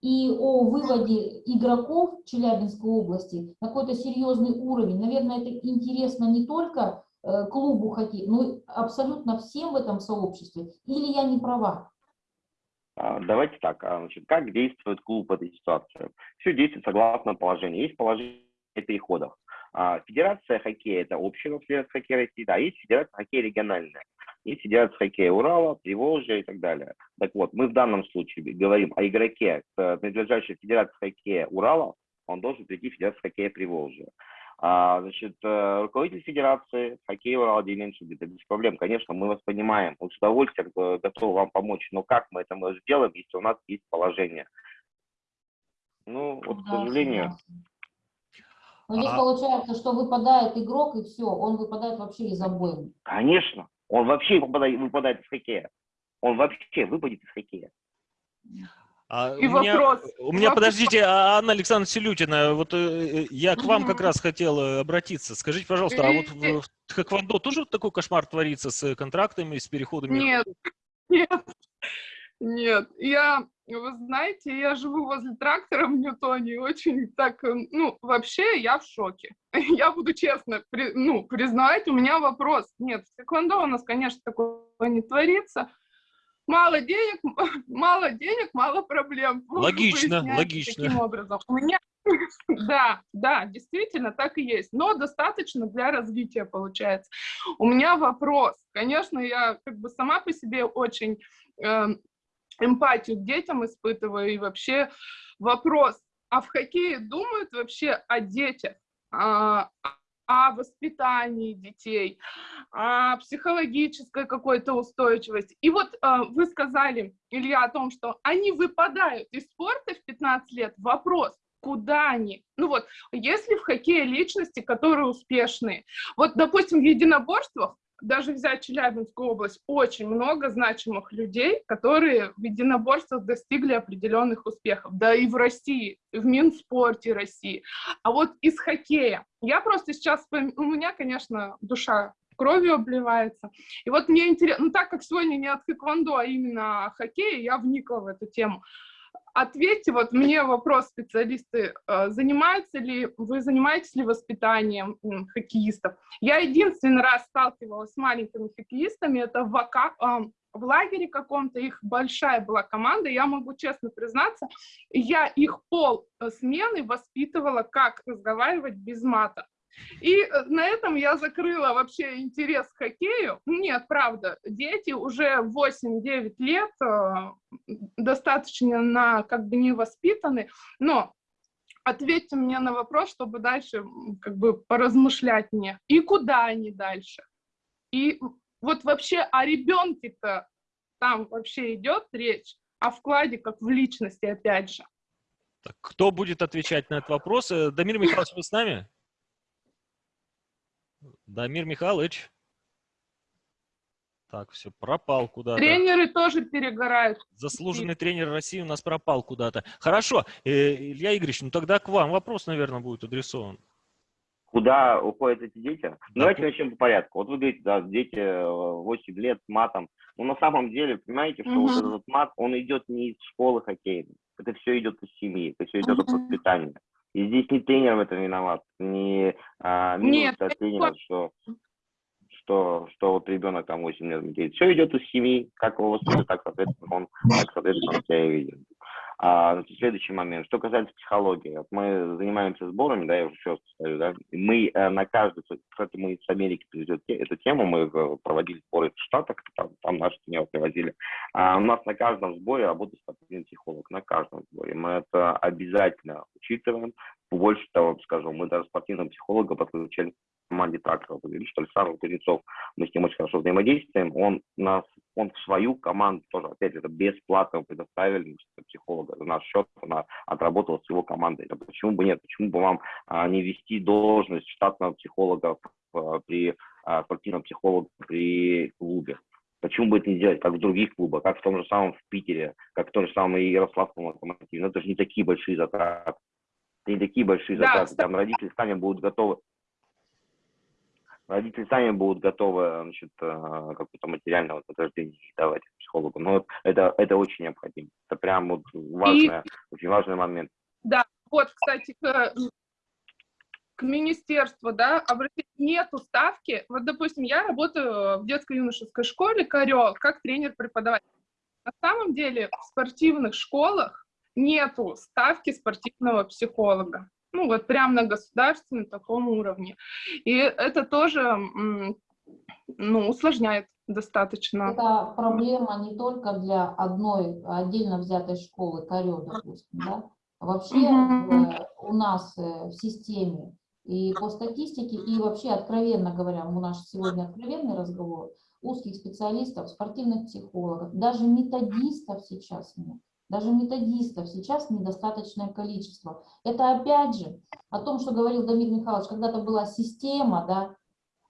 и о выводе игроков Челябинской области на какой-то серьезный уровень. Наверное, это интересно не только э, клубу хоккея, но абсолютно всем в этом сообществе. Или я не права? А, Давайте так, а, значит, как действует клуб в этой ситуации? Все действует согласно положению. Есть положение о переходах. А, Федерация хоккея – это общая федерация хоккея России, да, есть федерация хоккея региональная. Есть федерация хоккея Урала, Приволжья и так далее. Так вот, мы в данном случае говорим о игроке, э, принадлежащей федерации хоккея Урала, он должен прийти в федерацию хоккея Приволжья. А, значит, э, руководитель федерации хоккея Урала Демин Шубит, без проблем, конечно, мы вас понимаем, мы с удовольствием э, готовы вам помочь, но как мы это мы сделаем, если у нас есть положение? Ну, вот, к Да, сожалению, согласна. Но здесь А- получается, что выпадает игрок, и все, он выпадает вообще из обоим. конечно, он вообще выпадает, выпадает из хоккея. Он вообще выпадет из хоккея. А И у меня, вопрос. у меня, Вопрос. подождите, а Анна Александровна Селютина, вот э, э, я к вам как раз хотел э, обратиться. Скажите, пожалуйста, а вот в, в Тхэквондо тоже вот такой кошмар творится с контрактами, с переходами? Нет, нет, нет. Я, вы знаете, я живу возле трактора в Ньютоне, и очень так, э, ну, вообще я в шоке. Я буду честно, при- ну, признавать, у меня вопрос. Нет, в тэквондо у нас, конечно, такого не творится. Мало денег, мало денег, мало проблем. Логично, логично. Таким образом. У меня, да, да, действительно так и есть, но достаточно для развития получается. У меня вопрос. Конечно, я как бы сама по себе очень эм, эмпатию к детям испытываю. И вообще вопрос, а в хоккее думают вообще о детях, а, о воспитании детей, о психологической какой-то устойчивости. И вот э, вы сказали, Илья, о том, что они выпадают из спорта в 15 лет. Вопрос, куда они? Ну вот, если в хоккее личности, которые успешные, вот, допустим, в единоборствах, даже взять Челябинскую область, очень много значимых людей, которые в единоборствах достигли определенных успехов. Да и в России, в Минспорте России. А вот из хоккея. Я просто сейчас, у меня, конечно, душа кровью обливается. И вот мне интересно, ну так как сегодня не от хэквондо, а именно о хоккее, я вникла в эту тему. Ответьте, вот мне вопрос специалисты, э, занимаются ли, вы занимаетесь ли воспитанием хоккеистов? Я единственный раз сталкивалась с маленькими хоккеистами, это в, Ака- в лагере каком-то, их большая была команда, я могу честно признаться, я их пол э, смены воспитывала, как разговаривать без мата. И э, на этом я закрыла вообще интерес к хоккею. Нет, правда, дети уже 8-9 лет э, достаточно на, как бы не воспитаны, но ответьте мне на вопрос, чтобы дальше как бы поразмышлять мне. И куда они дальше? И вот вообще о ребенке-то там вообще идет речь, о вкладе как в личности, опять же. Кто будет отвечать на этот вопрос? Э, Дамир Михайлович, вы с нами? Дамир Михайлович. Так, все, пропал куда-то. Тренеры тоже перегорают. Заслуженный тренер России у нас пропал куда-то. Хорошо, э, Илья Игоревич, ну тогда к вам вопрос, наверное, будет адресован. Куда уходят эти дети? Ну, Да, Давайте начнем по порядку. Вот вы говорите, да, дети э, 8 лет с матом. Но на самом деле, понимаете, что вот Мгм. этот мат, он идет не из школы хоккейной. Это все идет из семьи, это все идет от Мгм. воспитания. И здесь не тренер в этом виноват, не а, минус Нет, от тренера, что, что, что вот ребенок там 8 лет. Все идет из семьи, как его воспитывают, так, соответственно, он, так, соответственно, он себя и видит. А, следующий момент. Что касается психологии. Вот мы занимаемся сборами, да, я уже еще стою, да, мы э, на каждый, кстати, мы с Америки привезли эту тему, мы э, проводили сборы в Штатах, там, там наши тренеры привозили. А у нас на каждом сборе работает спортивный психолог, на каждом сборе. Мы это обязательно учитываем. Больше того, скажу, мы даже спортивного психолога подключали команде трактора. Вы говорите, что Александр Кузнецов, мы с ним очень хорошо взаимодействуем. Он нас, он в свою команду тоже, опять же, это бесплатно предоставили психолога за наш счет, она отработала с его командой. А почему бы нет? Почему бы вам а, не вести должность штатного психолога а, при а, спортивном психолога при клубе? Почему бы это не делать, как в других клубах, как в том же самом в Питере, как в том же самом и Ярославском локомотиве? Ну, это же не такие большие затраты. Это не такие большие Да, затраты. Там родители сами будут готовы родители сами будут готовы значит, э, какое-то материальное вознаграждение давать психологу. Но вот это, это очень необходимо. Это прям вот важный, очень важный момент. Вот, кстати, к, к министерству, да, обратите, нету ставки. Вот, допустим, я работаю в детско-юношеской школе Карел, как тренер-преподаватель. На самом деле в спортивных школах нету ставки спортивного психолога. Ну, вот прям на государственном таком уровне. И это тоже, ну, усложняет достаточно. Это проблема не только для одной отдельно взятой школы, Корё, допустим, да? Вообще Мгм. э, у нас э, в системе и по статистике, и вообще, откровенно говоря, у нас сегодня откровенный разговор, узких специалистов, спортивных психологов, даже методистов сейчас нет. Даже методистов сейчас недостаточное количество. Это опять же о том, что говорил Дамир Михайлович, когда-то была система, да,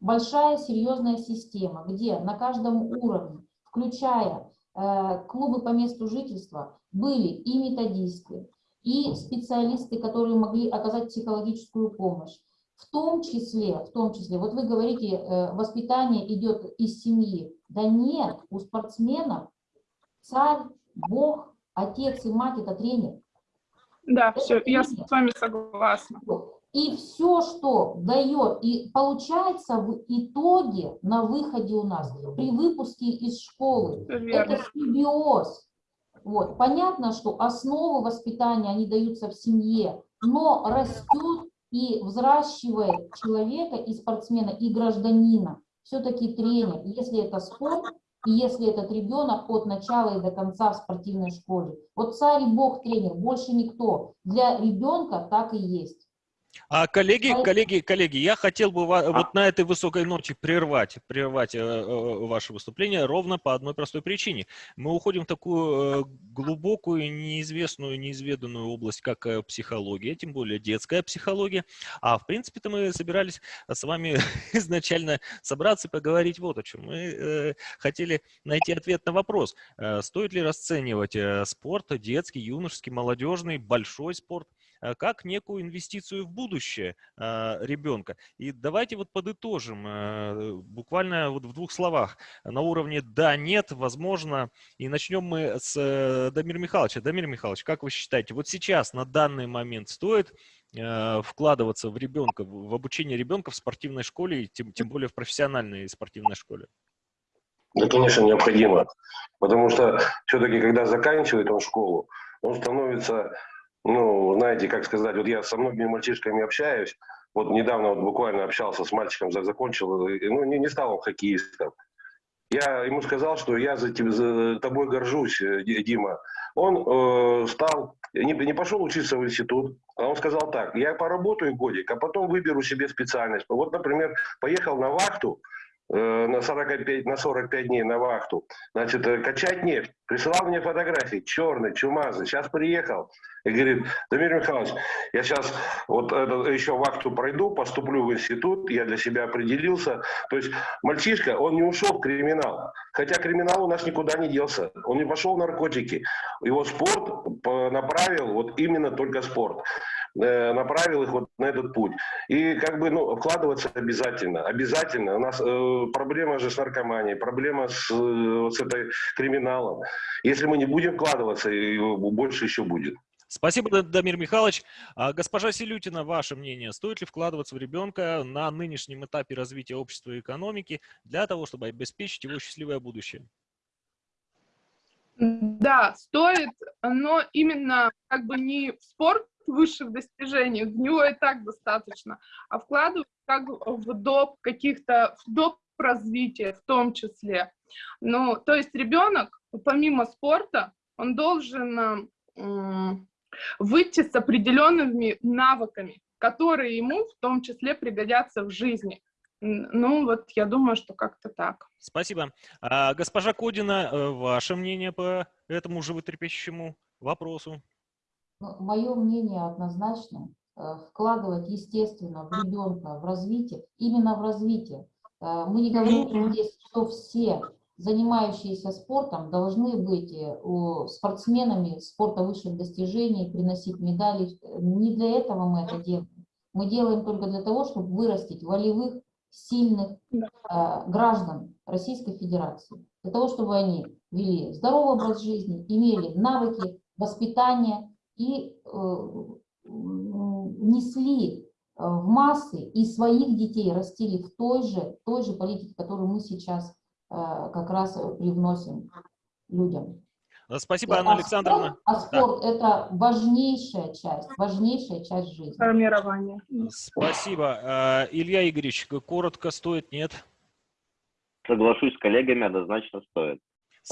большая серьезная система, где на каждом уровне, включая э, клубы по месту жительства, были и методисты, и специалисты, которые могли оказать психологическую помощь. В том числе, в том числе, вот вы говорите, э, воспитание идет из семьи. Да нет, у спортсменов царь, бог, отец и мать – это тренер. Да, Это все, я с тренер. вами согласна. И все, что дает, и получается в итоге на выходе у нас, при выпуске из школы, верно. это симбиоз. Вот. Понятно, что основы воспитания, они даются в семье, но растет и взращивает человека и спортсмена, и гражданина. Все-таки тренер, если это спорт, и если этот ребенок от начала и до конца в спортивной школе. Вот царь и бог тренер, больше никто. Для ребенка так и есть. А коллеги, А- коллеги, коллеги, я хотел бы ва- вот на этой высокой ноте прервать, прервать э, э, ваше выступление ровно по одной простой причине. Мы уходим в такую э, глубокую, неизвестную, неизведанную область, как э, психология, тем более детская психология. А в принципе-то мы собирались с вами изначально собраться и поговорить вот о чем. Мы э, хотели найти ответ на вопрос, э, стоит ли расценивать э, спорт, детский, юношеский, молодежный, большой спорт как некую инвестицию в будущее э, ребенка. И давайте вот подытожим э, буквально вот в двух словах на уровне «да», «нет», «возможно». И начнем мы с э, Дамира Михайловича. Дамир Михайлович, как вы считаете, вот сейчас на данный момент стоит э, вкладываться в ребенка, в обучение ребенка в спортивной школе, и тем, тем более в профессиональной спортивной школе? Да, конечно, необходимо. Потому что все-таки, когда заканчивает он школу, он становится, ну, знаете, как сказать, вот я со многими мальчишками общаюсь, вот недавно вот буквально общался с мальчиком, за- закончил, ну, не, не стал он хоккеистом. Я ему сказал, что я за, тебя, за тобой горжусь, э, Ди- Дима. Он э, стал, не, не пошел учиться в институт, а он сказал так, я поработаю годик, а потом выберу себе специальность. Вот, например, поехал на вахту, на 45, на 45 дней на вахту, значит, э, качать нефть. Присылал мне фотографии, черный, чумазый. Сейчас приехал и говорит, Дамир Михайлович, я сейчас вот это, еще вахту пройду, поступлю в институт, я для себя определился. То есть мальчишка, он не ушел в криминал. Хотя криминал у нас никуда не делся. Он не пошел в наркотики. Его спорт по- направил, вот именно только спорт э, направил их вот на этот путь. И как бы, ну, вкладываться обязательно, обязательно. У нас э, проблема же с наркоманией, проблема с, э, вот с этой криминалом. Если мы не будем вкладываться, и больше еще будет. Спасибо, Да- Дамир Михайлович. А, Госпожа Селютина, ваше мнение, стоит ли вкладываться в ребенка на нынешнем этапе развития общества и экономики для того, чтобы обеспечить его счастливое будущее? Да, стоит, но именно как бы не в спорт высших достижений, в него и так достаточно, а вкладывать как в доп каких-то, в доп развитие в том числе. Ну, то есть ребенок, помимо спорта, он должен выйти с определенными навыками, которые ему в том числе пригодятся в жизни. Ну, вот я думаю, что как-то так. Спасибо. А, Госпожа Кодина, э, ваше мнение по этому животрепещущему вопросу? Мое мнение однозначно. э, Вкладывать, естественно, в ребенка, в развитие, именно в развитие. Э, Мы не говорим здесь, что все занимающиеся спортом должны быть э, спортсменами спорта высших достижений, приносить медали. Не для этого мы это делаем. Мы делаем только для того, чтобы вырастить волевых, сильных э, граждан Российской Федерации. Для того, чтобы они вели здоровый образ жизни, имели навыки, воспитание и э, м, несли э, в массы и своих детей растили в той же, той же политике, которую мы сейчас э, как раз привносим людям. А, Спасибо, А Анна Александровна. спорт- А спорт – это важнейшая часть, важнейшая часть жизни. Формирование. Спасибо. А, Илья Игоревич, коротко стоит, нет? Соглашусь с коллегами, однозначно стоит.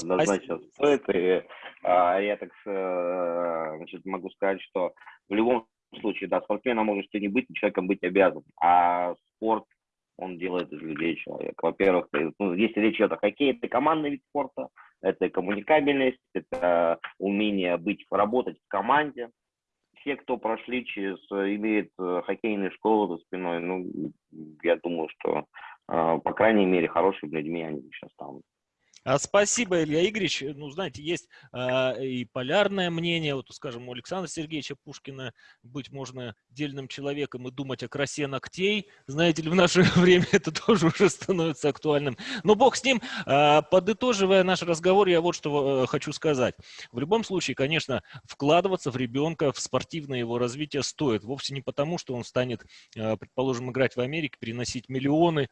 Однозначно стоит. И а, я так э, значит, могу сказать, что в любом случае, да, спортсменом можешь ты не быть, человеком быть обязан. А спорт, он делает из людей человека. Во-первых, ну, если речь идет о хоккее, это командный вид спорта, это коммуникабельность, это умение быть, работать в команде. Все, кто прошли через, э, имеют э, хоккейную школу за спиной, ну, я думаю, что, э, по крайней мере, хорошими людьми они сейчас станут. А, Спасибо, Илья Игоревич. Ну, знаете, есть а, и полярное мнение, вот, скажем, у Александра Сергеевича Пушкина быть можно дельным человеком и думать о красе ногтей. Знаете ли, в наше время это тоже уже становится актуальным. Но бог с ним. А, Подытоживая наш разговор, я вот что э, хочу сказать. В любом случае, конечно, вкладываться в ребенка, в спортивное его развитие стоит. Вовсе не потому, что он станет, э, предположим, играть в Америке, приносить миллионы,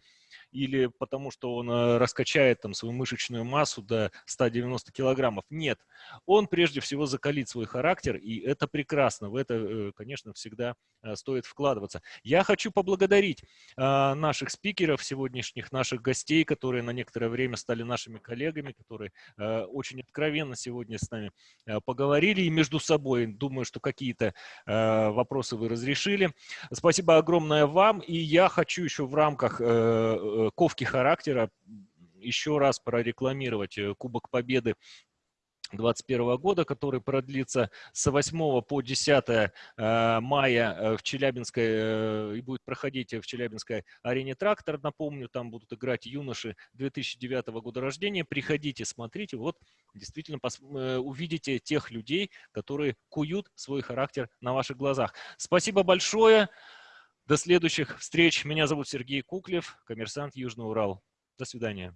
или потому что он э, раскачает там свою мышечную массу до 190 килограммов. Нет, он прежде всего закалит свой характер, и это прекрасно. В это, э, конечно, всегда э, стоит вкладываться. Я хочу поблагодарить э, наших спикеров сегодняшних, наших гостей, которые на некоторое время стали нашими коллегами, которые очень откровенно сегодня с нами поговорили и между собой. Думаю, что какие-то вопросы вы разрешили. Спасибо огромное вам. И я хочу еще в рамках ковки характера еще раз прорекламировать э, Кубок Победы 2021 года, который продлится с 8 по 10 э, мая э, в Челябинской и будет проходить в Челябинской арене «Трактор». Напомню, там будут играть юноши 2009 года рождения. Приходите, смотрите, вот действительно увидите тех людей, которые куют свой характер на ваших глазах. Спасибо большое. До следующих встреч. Меня зовут Сергей Куклев, коммерсант Южный Урал. До свидания.